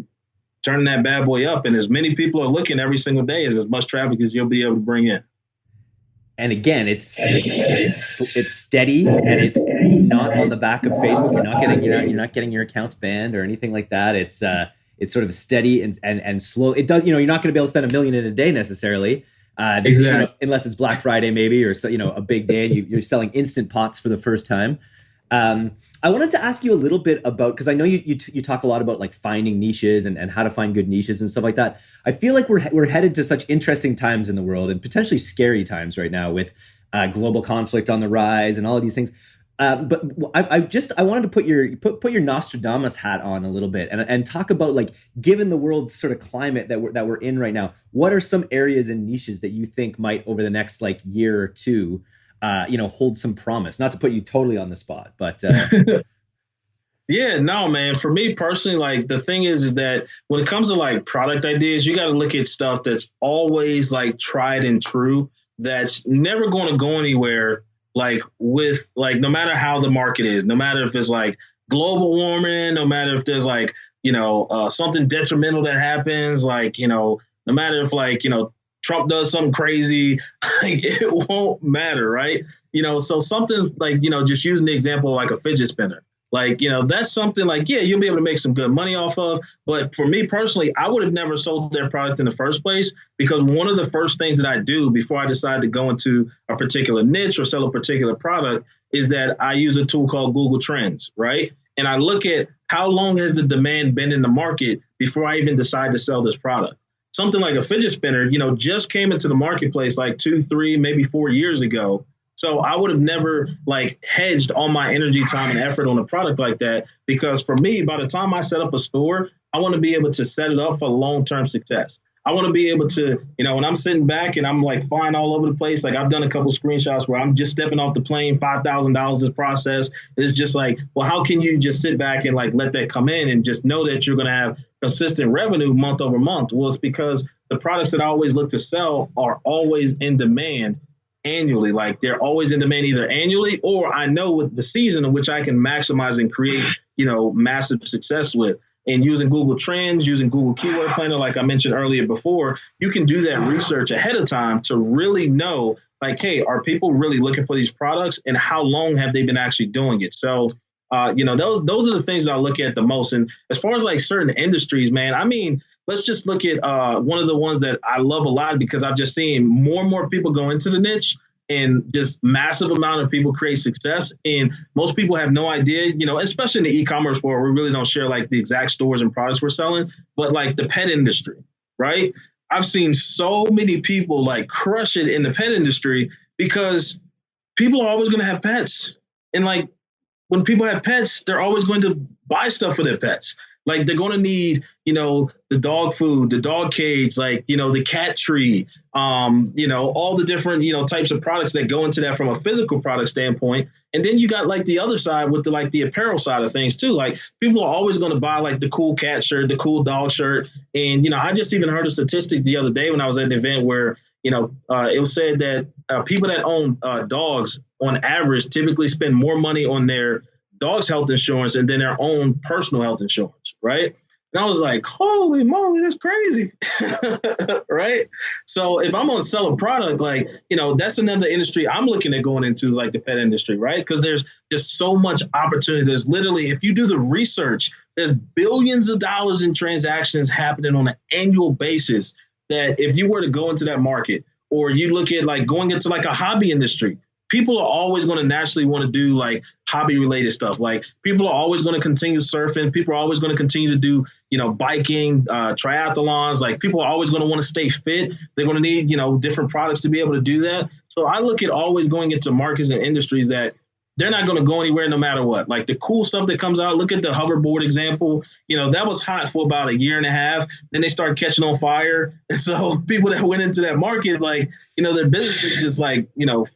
turning that bad boy up. And as many people are looking every single day as as much traffic as you'll be able to bring in. And again, it's it's, it's, it's steady and it's not on the back of Facebook. You're not getting you're not, you're not getting your accounts banned or anything like that. It's uh it's sort of steady and and and slow. It does you know you're not going to be able to spend a million in a day necessarily, uh, exactly. You know, unless it's Black Friday, maybe, or so, you know, a big day, and you, are selling instant pots for the first time. Um, I wanted to ask you a little bit about because I know you you, you, talk a lot about like finding niches and, and how to find good niches and stuff like that. I feel like we're we're headed to such interesting times in the world and potentially scary times right now with uh, global conflict on the rise and all of these things. Um, but I, I, just I wanted to put your put put your Nostradamus hat on a little bit and and talk about like given the world's sort of climate that we're that we're in right now, what are some areas and niches that you think might over the next like year or two, uh, you know, hold some promise? Not to put you totally on the spot, but. Uh, *laughs* Yeah, no, man. For me personally, like the thing is, is that when it comes to like product ideas, you got to look at stuff that's always like tried and true. That's never going to go anywhere like with like no matter how the market is, no matter if it's like global warming, no matter if there's like you know uh, something detrimental that happens, like you know no matter if like you know Trump does something crazy, *laughs* like, it won't matter, right? You know, so something like you know just using the example like a fidget spinner. Like, you know, that's something like, yeah, you'll be able to make some good money off of. But for me personally, I would have never sold their product in the first place because one of the first things that I do before I decide to go into a particular niche or sell a particular product is that I use a tool called Google Trends, right? And I look at how long has the demand been in the market before I even decide to sell this product. Something like a fidget spinner, you know, just came into the marketplace like two, three, maybe four years ago. So I would have never like hedged all my energy, time, and effort on a product like that because for me, by the time I set up a store, I want to be able to set it up for long term success. I want to be able to, you know, when I'm sitting back and I'm like flying all over the place, like I've done a couple screenshots where I'm just stepping off the plane, five thousand dollars is process. It's just like, well, how can you just sit back and like let that come in and just know that you're going to have consistent revenue month over month? was because the products that I always look to sell are always in demand annually. Like they're always in demand either annually or I know with the season in which I can maximize and create, you know, massive success with. And using Google Trends, using Google Keyword Planner, like I mentioned earlier before, you can do that research ahead of time to really know, like, hey, are people really looking for these products and how long have they been actually doing it? So, uh, you know, those those are the things I look at the most. And as far as like certain industries, man, I mean, let's just look at uh, one of the ones that I love a lot because I've just seen more and more people go into the niche and just massive amount of people create success. And most people have no idea, you know, especially in the e-commerce world, we really don't share like the exact stores and products we're selling, but like the pet industry, right? I've seen so many people like crush it in the pet industry because people are always going to have pets. And like when people have pets, they're always going to buy stuff for their pets. Like they're going to need, you know, the dog food, the dog cage, like, you know, the cat tree, um, you know, all the different, you know, types of products that go into that from a physical product standpoint. And then you got like the other side with the like the apparel side of things too. Like people are always going to buy like the cool cat shirt, the cool dog shirt. And, you know, I just even heard a statistic the other day when I was at an event where, you know, uh, it was said that uh, people that own uh, dogs on average typically spend more money on their dog's health insurance and then their own personal health insurance, right? And I was like, holy moly, that's crazy. *laughs* right. So if I'm gonna sell a product, like, you know, that's another industry I'm looking at going into is like the pet industry, right? Because there's just so much opportunity. There's literally, if you do the research, there's billions of dollars in transactions happening on an annual basis that if you were to go into that market, or you look at like going into like a hobby industry, people are always going to naturally want to do like hobby related stuff. Like people are always going to continue surfing. People are always going to continue to do, you know, biking, uh, triathlons. Like people are always going to want to stay fit. They're going to need, you know, different products to be able to do that. So I look at always going into markets and industries that they're not going to go anywhere no matter what. Like the cool stuff that comes out, look at the hoverboard example. You know, that was hot for about a year and a half. Then they start catching on fire. And *laughs* so people that went into that market, like, you know, their business just like, you know,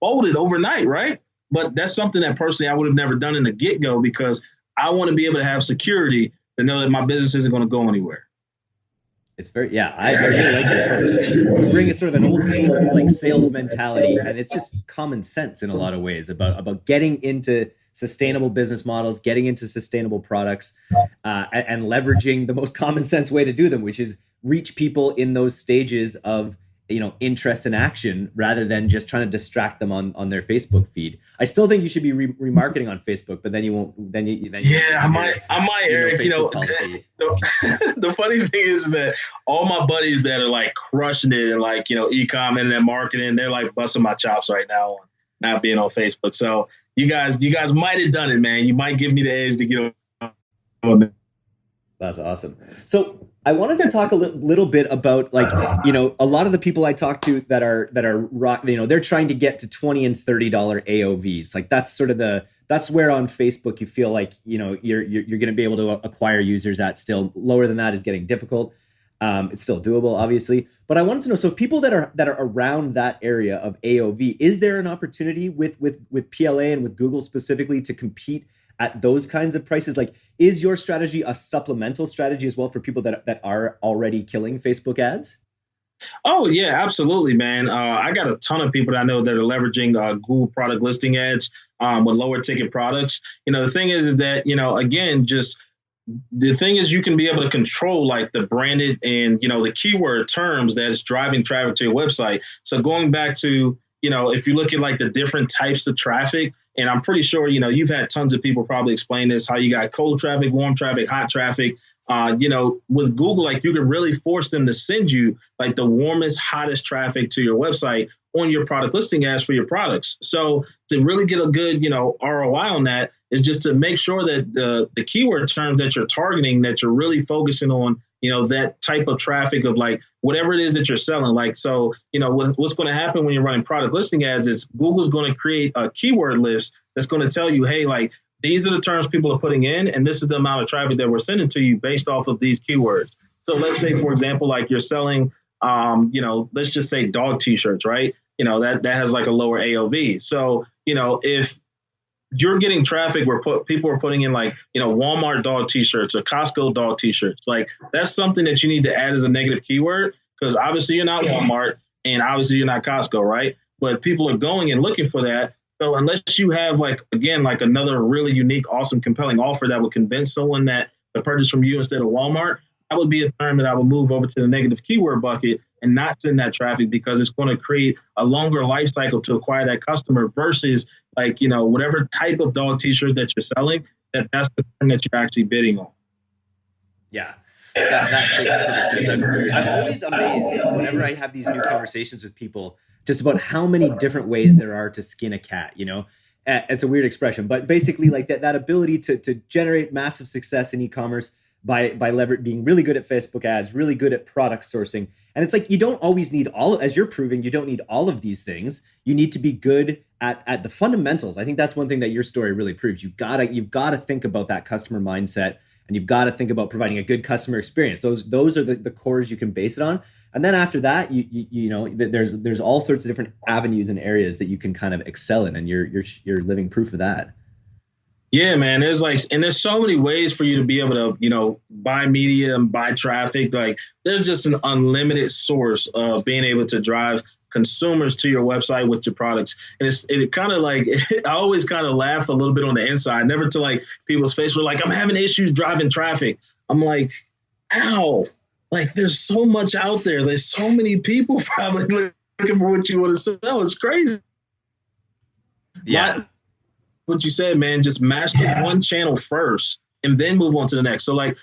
folded overnight, right? But that's something that personally I would have never done in the get go because I want to be able to have security to know that my business isn't going to go anywhere. It's very yeah. I, I really like your approach. It's, you bring a sort of an old school like sales mentality, and it's just common sense in a lot of ways about about getting into sustainable business models, getting into sustainable products, uh, and, and leveraging the most common sense way to do them, which is reach people in those stages of you know interest and action rather than just trying to distract them on on their Facebook feed. I still think you should be re- remarketing on Facebook, but then you won't. Then you then yeah, you I might I might you Eric. Know, you know, *laughs* the, *laughs* the, funny thing is that all my buddies that are like crushing it and like you know ecom and marketing, they're like busting my chops right now on not being on Facebook. So you guys you guys might have done it, man. You might give me the edge to get on. That's awesome. So I wanted to talk a li- little bit about like you know a lot of the people I talk to that are that are rock you know they're trying to get to twenty and thirty dollar AOVs like that's sort of the that's where on Facebook you feel like you know you're you're, you're going to be able to acquire users at still lower than that is getting difficult. Um, it's still doable, obviously, but I wanted to know so people that are that are around that area of AOV, is there an opportunity with with with PLA and with Google specifically to compete at those kinds of prices like is your strategy a supplemental strategy as well for people that, that are already killing facebook ads Oh yeah, absolutely, man. Uh, I got a ton of people that I know that are leveraging uh, Google product listing ads um, with lower ticket products. You know, the thing is, is that you know, again, just the thing is, you can be able to control like the branded and you know the keyword terms that's driving traffic to your website. So going back to you know, if you look at like the different types of traffic, and I'm pretty sure, you know, you've had tons of people probably explain this how you got cold traffic, warm traffic, hot traffic. Uh, you know, with Google, like you can really force them to send you like the warmest, hottest traffic to your website on your product listing ads for your products. So to really get a good, you know, ROI on that is just to make sure that the the keyword terms that you're targeting, that you're really focusing on you know that type of traffic of like whatever it is that you're selling. Like so you know what, what's going to happen when you're running product listing ads is google's going to create a keyword list that's going to tell you hey like these are the terms people are putting in and this is the amount of traffic that we're sending to you based off of these keywords. So let's say for example like you're selling um, you know let's just say dog t-shirts right? You know that that has like a lower aov so you know if you're getting traffic where put, people are putting in like you know Walmart dog T-shirts or Costco dog T-shirts. Like that's something that you need to add as a negative keyword because obviously you're not Walmart and obviously you're not Costco, right? But people are going and looking for that. So unless you have like again like another really unique, awesome, compelling offer that would convince someone that to purchase from you instead of Walmart, that would be a term that I would move over to the negative keyword bucket and not send that traffic because it's going to create a longer life cycle to acquire that customer versus like you know whatever type of dog t-shirt that you're selling that that's the term that you're actually bidding on. Yeah. That, that makes perfect sense. I'm, I'm always amazed whenever i have these new conversations with people just about how many different ways there are to skin a cat you know? It's a weird expression but basically like that, that ability to, to generate massive success in e-commerce by by lever- being really good at Facebook ads, really good at product sourcing. And it's like you don't always need all as you're proving, you don't need all of these things. You need to be good at at the fundamentals. I think that's one thing that your story really proves. You gotta you've got to think about that customer mindset and you've got to think about providing a good customer experience. Those those are the, the cores you can base it on. And then after that, you, you, you know there's there's all sorts of different avenues and areas that you can kind of excel in, and you're you're you're living proof of that. Yeah, man. There's like, and there's so many ways for you to be able to, you know, buy media and buy traffic. Like, there's just an unlimited source of being able to drive consumers to your website with your products. And it's it kind of like *laughs* I always kind of laugh a little bit on the inside, never to like people's face. We're like, I'm having issues driving traffic. I'm like, ow. Like there's so much out there. There's so many people *laughs* probably looking for what you want to sell. It's crazy. Yeah. What you said, man, just master one channel first and then move on to the next. So like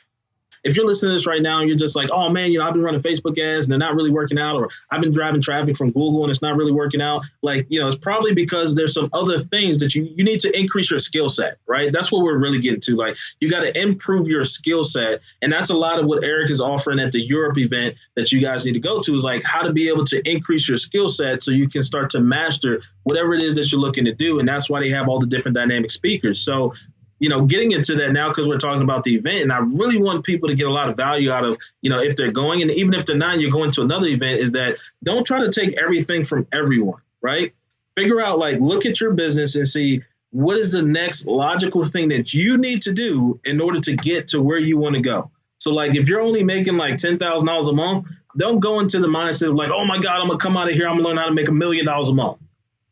if you're listening to this right now and you're just like, oh man, you know, I've been running Facebook ads and they're not really working out, or I've been driving traffic from Google and it's not really working out, like, you know, it's probably because there's some other things that you you need to increase your skill set, right? That's what we're really getting to. Like, you got to improve your skill set, and that's a lot of what Eric is offering at the Europe event that you guys need to go to is like how to be able to increase your skill set so you can start to master whatever it is that you're looking to do, and that's why they have all the different dynamic speakers. So you know, getting into that now because we're talking about the event, and I really want people to get a lot of value out of, you know, if they're going, and even if they're not, you're going to another event, is that don't try to take everything from everyone, right? Figure out, like, look at your business and see what is the next logical thing that you need to do in order to get to where you want to go. So, like, if you're only making like ten thousand dollars a month, don't go into the mindset of like, oh my God, I'm gonna come out of here, I'm gonna learn how to make a million dollars a month.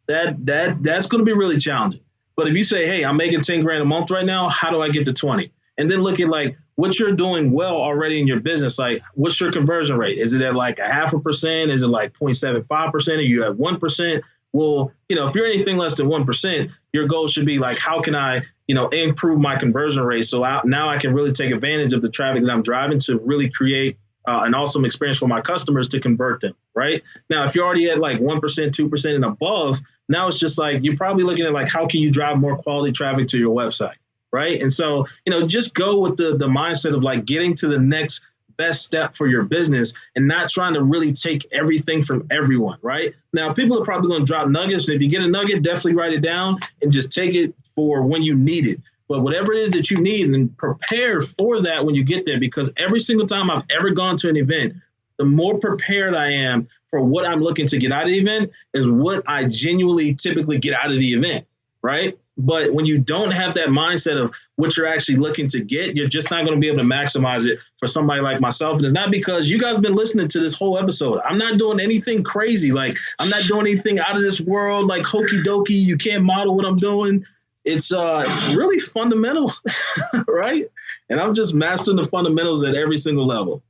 That that that's gonna be really challenging. But if you say, hey, I'm making 10 grand a month right now, how do I get to 20? And then look at like what you're doing well already in your business. Like, what's your conversion rate? Is it at like a half a percent? Is it like 0.75%? Are you at 1%? Well, you know, if you're anything less than 1%, your goal should be like, how can I, you know, improve my conversion rate? So I, now I can really take advantage of the traffic that I'm driving to really create uh, an awesome experience for my customers to convert them, right? Now, if you're already at like 1%, 2% and above, now it's just like you're probably looking at like how can you drive more quality traffic to your website, right? And so, you know, just go with the the mindset of like getting to the next best step for your business and not trying to really take everything from everyone, right? Now, people are probably going to drop nuggets. And if you get a nugget, definitely write it down and just take it for when you need it. But whatever it is that you need, and prepare for that when you get there, because every single time I've ever gone to an event, the more prepared I am for what I'm looking to get out of the event is what I genuinely typically get out of the event, right? But when you don't have that mindset of what you're actually looking to get, you're just not going to be able to maximize it for somebody like myself. And it's not because you guys been listening to this whole episode. I'm not doing anything crazy. Like, I'm not doing anything out of this world, like hokey dokey. You can't model what I'm doing it's uh it's really fundamental, *laughs* right? And I'm just mastering the fundamentals at every single level.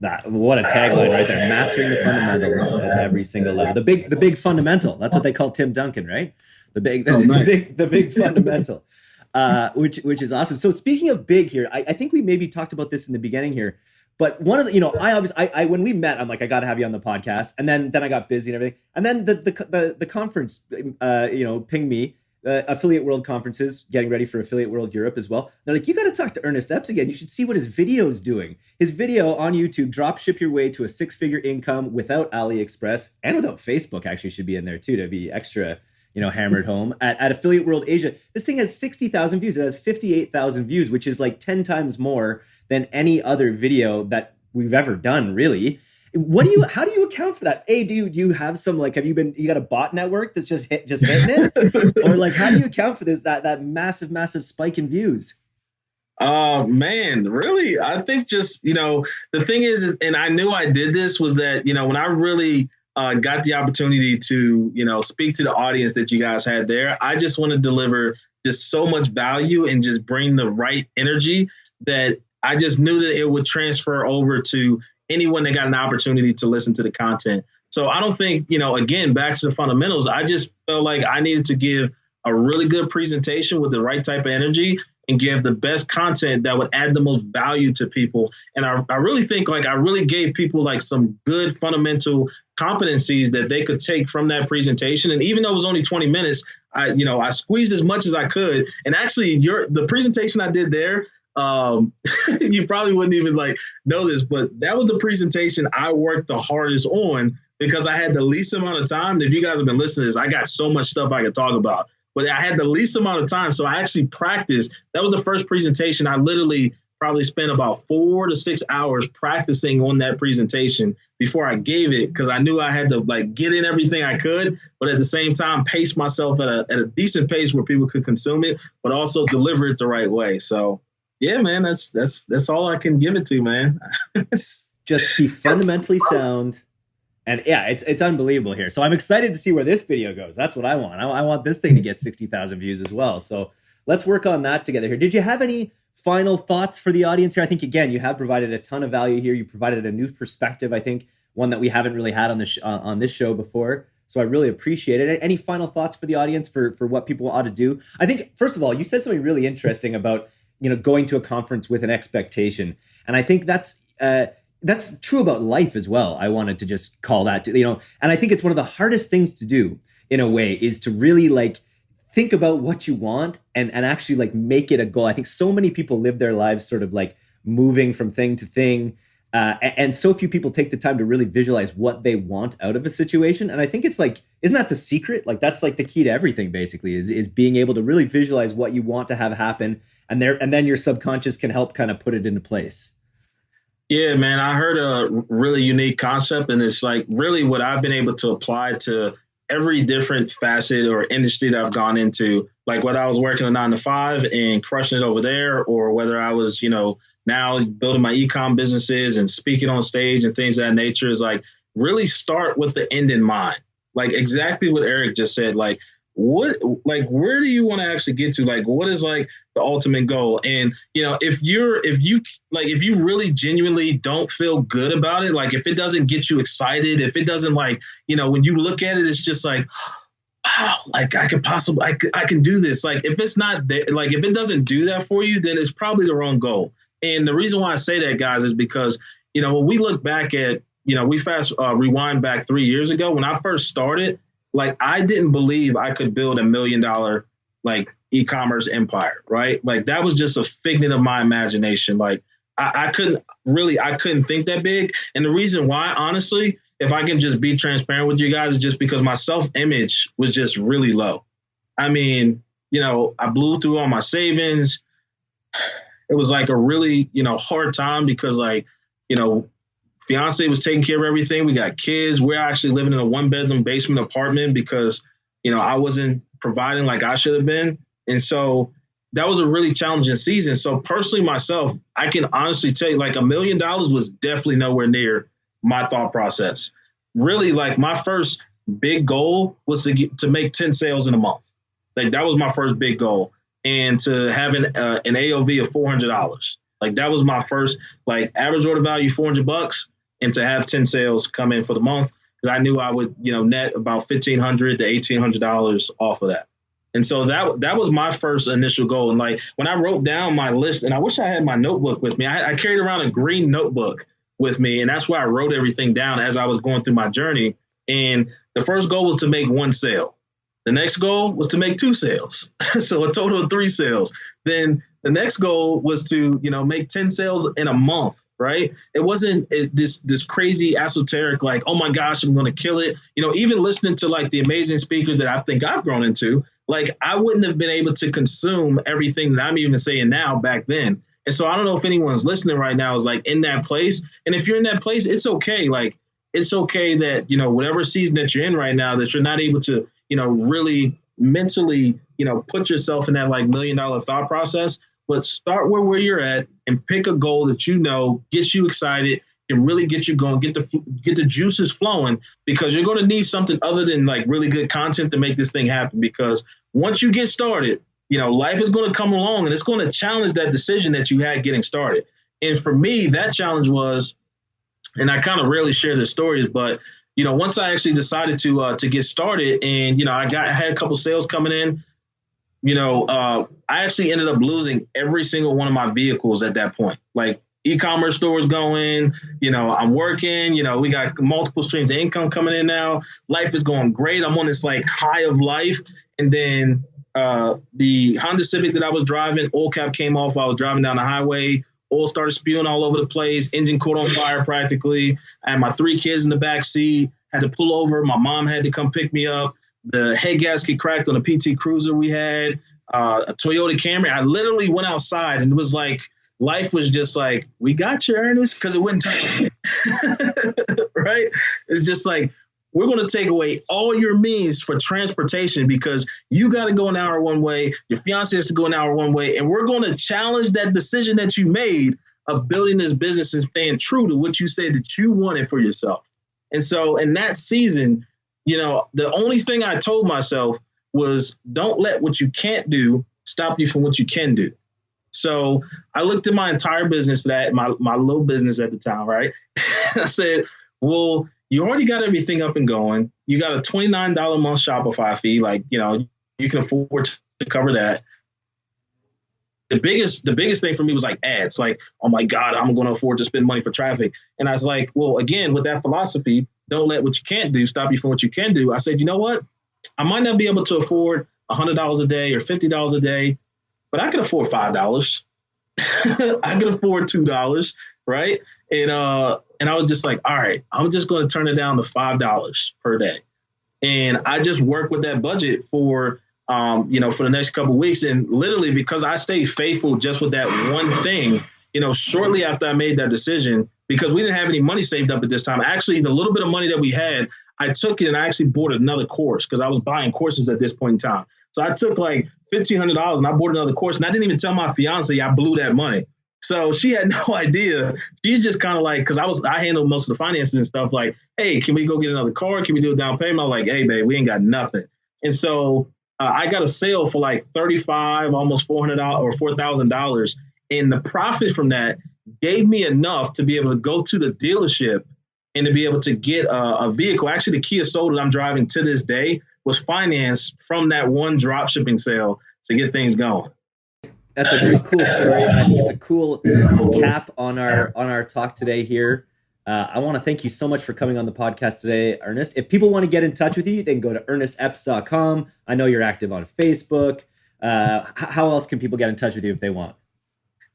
That what a tagline right there. Mastering the fundamentals at every single level. The big the big fundamental. That's what they call Tim Duncan, right? The big *laughs* the, oh, nice. the big the big fundamental. Uh, which which is awesome. So speaking of big here, I, I think we maybe talked about this in the beginning here. But one of the, you know, I obviously, I, I when we met, I'm like, I got to have you on the podcast, and then then I got busy and everything, and then the the the, the conference, uh, you know, pinged me, uh, Affiliate World conferences, getting ready for Affiliate World Europe as well. They're like, you got to talk to Ernest Epps again. You should see what his video is doing. His video on YouTube, drop ship your way to a six figure income without AliExpress and without Facebook, actually should be in there too to be extra, you know, hammered home at, at Affiliate World Asia. This thing has 60,000 views. It has 58,000 views, which is like 10 times more than any other video that we've ever done, really. What do you? How do you account for that? A, do you do you have some like have you been you got a bot network that's just hit just hitting it, *laughs* or like how do you account for this that that massive massive spike in views? Uh man, really? I think just you know the thing is, and I knew I did this was that you know when I really uh, got the opportunity to you know speak to the audience that you guys had there, I just want to deliver just so much value and just bring the right energy that I just knew that it would transfer over to anyone that got an opportunity to listen to the content. So I don't think, you know, again, back to the fundamentals, I just felt like I needed to give a really good presentation with the right type of energy and give the best content that would add the most value to people. And I, I really think like I really gave people like some good fundamental competencies that they could take from that presentation. And even though it was only 20 minutes, I, you know, I squeezed as much as I could. And actually your the presentation I did there, um, *laughs* you probably wouldn't even like know this, but that was the presentation I worked the hardest on because I had the least amount of time. If you guys have been listening to this, I got so much stuff I could talk about, but I had the least amount of time. So I actually practiced. That was the first presentation. I literally probably spent about four to six hours practicing on that presentation before I gave it because I knew I had to like get in everything I could, but at the same time pace myself at a at a decent pace where people could consume it, but also deliver it the right way. So yeah, man, that's that's that's all I can give it to, man. *laughs* Just be fundamentally sound. And yeah, it's it's unbelievable here. So I'm excited to see where this video goes. That's what I want. I, I want this thing to get 60,000 views as well. So let's work on that together here. Did you have any final thoughts for the audience here? I think again, you have provided a ton of value here. You provided a new perspective. I think one that we haven't really had on this uh, on this show before. So I really appreciate it. Any final thoughts for the audience for for what people ought to do? I think first of all, you said something really interesting about you know going to a conference with an expectation, and I think that's. Uh, that's true about life as well. I wanted to just call that, to, you know, and I think it's one of the hardest things to do in a way is to really like think about what you want and and actually like make it a goal. I think so many people live their lives sort of like moving from thing to thing. Uh, and so few people take the time to really visualize what they want out of a situation. And I think it's like, isn't that the secret? Like that's like the key to everything basically is, is being able to really visualize what you want to have happen. And there, and then your subconscious can help kind of put it into place. Yeah, man, I heard a really unique concept and it's like really what I've been able to apply to every different facet or industry that I've gone into, like whether I was working a nine to five and crushing it over there, or whether I was, you know, now building my ecom businesses and speaking on stage and things that nature, is like really start with the end in mind. Like exactly what Eric just said. Like what like where do you want to actually get to? Like what is like the ultimate goal? And you know if you're if you like if you really genuinely don't feel good about it like if it doesn't get you excited if it doesn't like you know when you look at it it's just like wow like i could possibly i, I can do this. Like if it's not like if it doesn't do that for you then it's probably the wrong goal. And the reason why i say that guys is because you know when we look back at you know we fast uh, rewind back three years ago when i first started like I didn't believe I could build a million dollar like e-commerce empire, right? Like that was just a figment of my imagination. Like I, I couldn't really I couldn't think that big. And the reason why, honestly, if I can just be transparent with you guys, is just because my self-image was just really low. I mean, you know, I blew through all my savings. *sighs* It was like a really, you know, hard time because like, you know, fiance was taking care of everything. We got kids. We're actually living in a one bedroom basement apartment because, you know, I wasn't providing like I should have been. And so that was a really challenging season. So personally, myself, I can honestly tell you like a million dollars was definitely nowhere near my thought process. Really, like my first big goal was to get to make 10 sales in a month. Like that was my first big goal. And to have an, uh, an AOV of $400. Like that was my first, like average order value, 400 bucks and to have 10 sales come in for the month because I knew I would, you know, net about 1500 to $1,800 off of that. And so that that was my first initial goal. And like when I wrote down my list, and I wish I had my notebook with me. I, I carried around a green notebook with me, and that's where I wrote everything down as I was going through my journey. And the first goal was to make one sale. The next goal was to make two sales, *laughs* so a total of three sales. Then the next goal was to, you know, make 10 sales in a month, right? It wasn't eh, this this crazy esoteric like, oh my gosh, I'm going to kill it. You know, even listening to like the amazing speakers that I think I've grown into, like I wouldn't have been able to consume everything that I'm even saying now back then. And so I don't know if anyone's listening right now is like in that place. And if you're in that place, it's okay. Like it's okay that, you know, whatever season that you're in right now, that you're not able to, you know, really mentally, you know, put yourself in that like million dollar thought process but start where, where you're at and pick a goal that you know gets you excited and really get you going, get the get the juices flowing because you're going to need something other than like really good content to make this thing happen. Because once you get started, you know life is going to come along and it's going to challenge that decision that you had getting started. And for me, that challenge was, and I kind of rarely share the stories, but you know, once I actually decided to uh, to get started, and you know, I got I had a couple sales coming in you know, uh, I actually ended up losing every single one of my vehicles at that point. Like e-commerce stores going, you know, I'm working, you know, we got multiple streams of income coming in now. Life is going great. I'm on this like high of life. And then uh, the Honda Civic that I was driving, oil cap came off while I was driving down the highway. Oil started spewing all over the place. Engine caught on fire practically. I had my three kids in the back seat. Had to pull over. My mom had to come pick me up. The head gasket cracked on a PT Cruiser we had. Uh, a Toyota Camry. I literally went outside and it was like life was just like, we got you, Ernest, because it wouldn't take. *laughs* right? It's just like we're going to take away all your means for transportation because you got to go an hour one way, your fiance has to go an hour one way, and we're going to challenge that decision that you made of building this business and staying true to what you said that you wanted for yourself. And so in that season, you know, the only thing I told myself was don't let what you can't do stop you from what you can do. So I looked at my entire business that my my little business at the time, right? *laughs* I said, well, you already got everything up and going. You got a $29 a month Shopify fee. Like, you know, you can afford to cover that. The biggest, the biggest thing for me was like ads. Like, oh my God, I'm going to afford to spend money for traffic. And I was like, well, again, with that philosophy, don't let what you can't do stop you from what you can do. I said, you know what? I might not be able to afford $100 a day or $50 a day, but I can afford $5. *laughs* I can afford $2, right? And uh, and I was just like, all right, I'm just going to turn it down to five dollars per day, and I just work with that budget for um, you know for the next couple weeks, and literally because I stayed faithful just with that one thing, you know, shortly after I made that decision, because we didn't have any money saved up at this time. Actually, the little bit of money that we had, I took it and I actually bought another course because I was buying courses at this point in time. So I took like fifteen hundred dollars and I bought another course, and I didn't even tell my fiance I blew that money. So she had *laughs* no idea. She's just kind of like, because I was, I handled most of the finances and stuff. Like, hey, can we go get another car? Can we do a down payment? I'm like, hey, babe, we ain't got nothing. And so uh, I got a sale for like thirty-five, almost four hundred dollars or four thousand dollars, and the profit from that gave me enough to be able to go to the dealership and to be able to get a, a vehicle. Actually, the Kia Soul that I'm driving to this day was financed from that one drop shipping sale to get things going that's a really cool story. It's a cool cap on our on our talk today here. Uh, I want to thank you so much for coming on the podcast today, Ernest. If people want to get in touch with you, they can go to ernestepps.com. I know you're active on Facebook. Uh, how else can people get in touch with you if they want?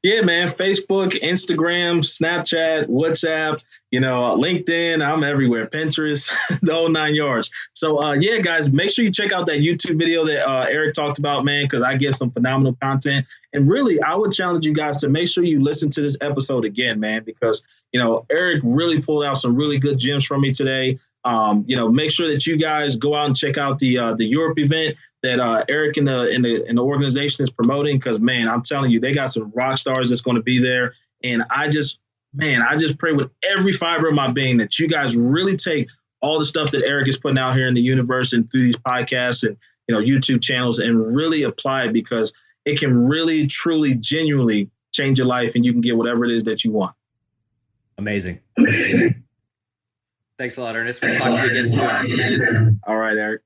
Yeah, man. Facebook, Instagram, Snapchat, WhatsApp, you know, LinkedIn. I'm everywhere. Pinterest, *laughs* the whole nine yards. So, uh, yeah, guys, make sure you check out that YouTube video that uh, Eric talked about, man, because I give some phenomenal content. And really, I would challenge you guys to make sure you listen to this episode again, man, because, you know, Eric really pulled out some really good gems from me today. Um, you know, make sure that you guys go out and check out the uh, the Europe event that uh, Eric and the, in the in the organization is promoting. Because man, I'm telling you, they got some rock stars that's going to be there. And I just, man, I just pray with every fiber of my being that you guys really take all the stuff that Eric is putting out here in the universe and through these podcasts and you know YouTube channels and really apply it because it can really, truly, genuinely change your life and you can get whatever it is that you want. Amazing. Thanks a lot, Ernest. We'll talk to you again soon. All right, Eric.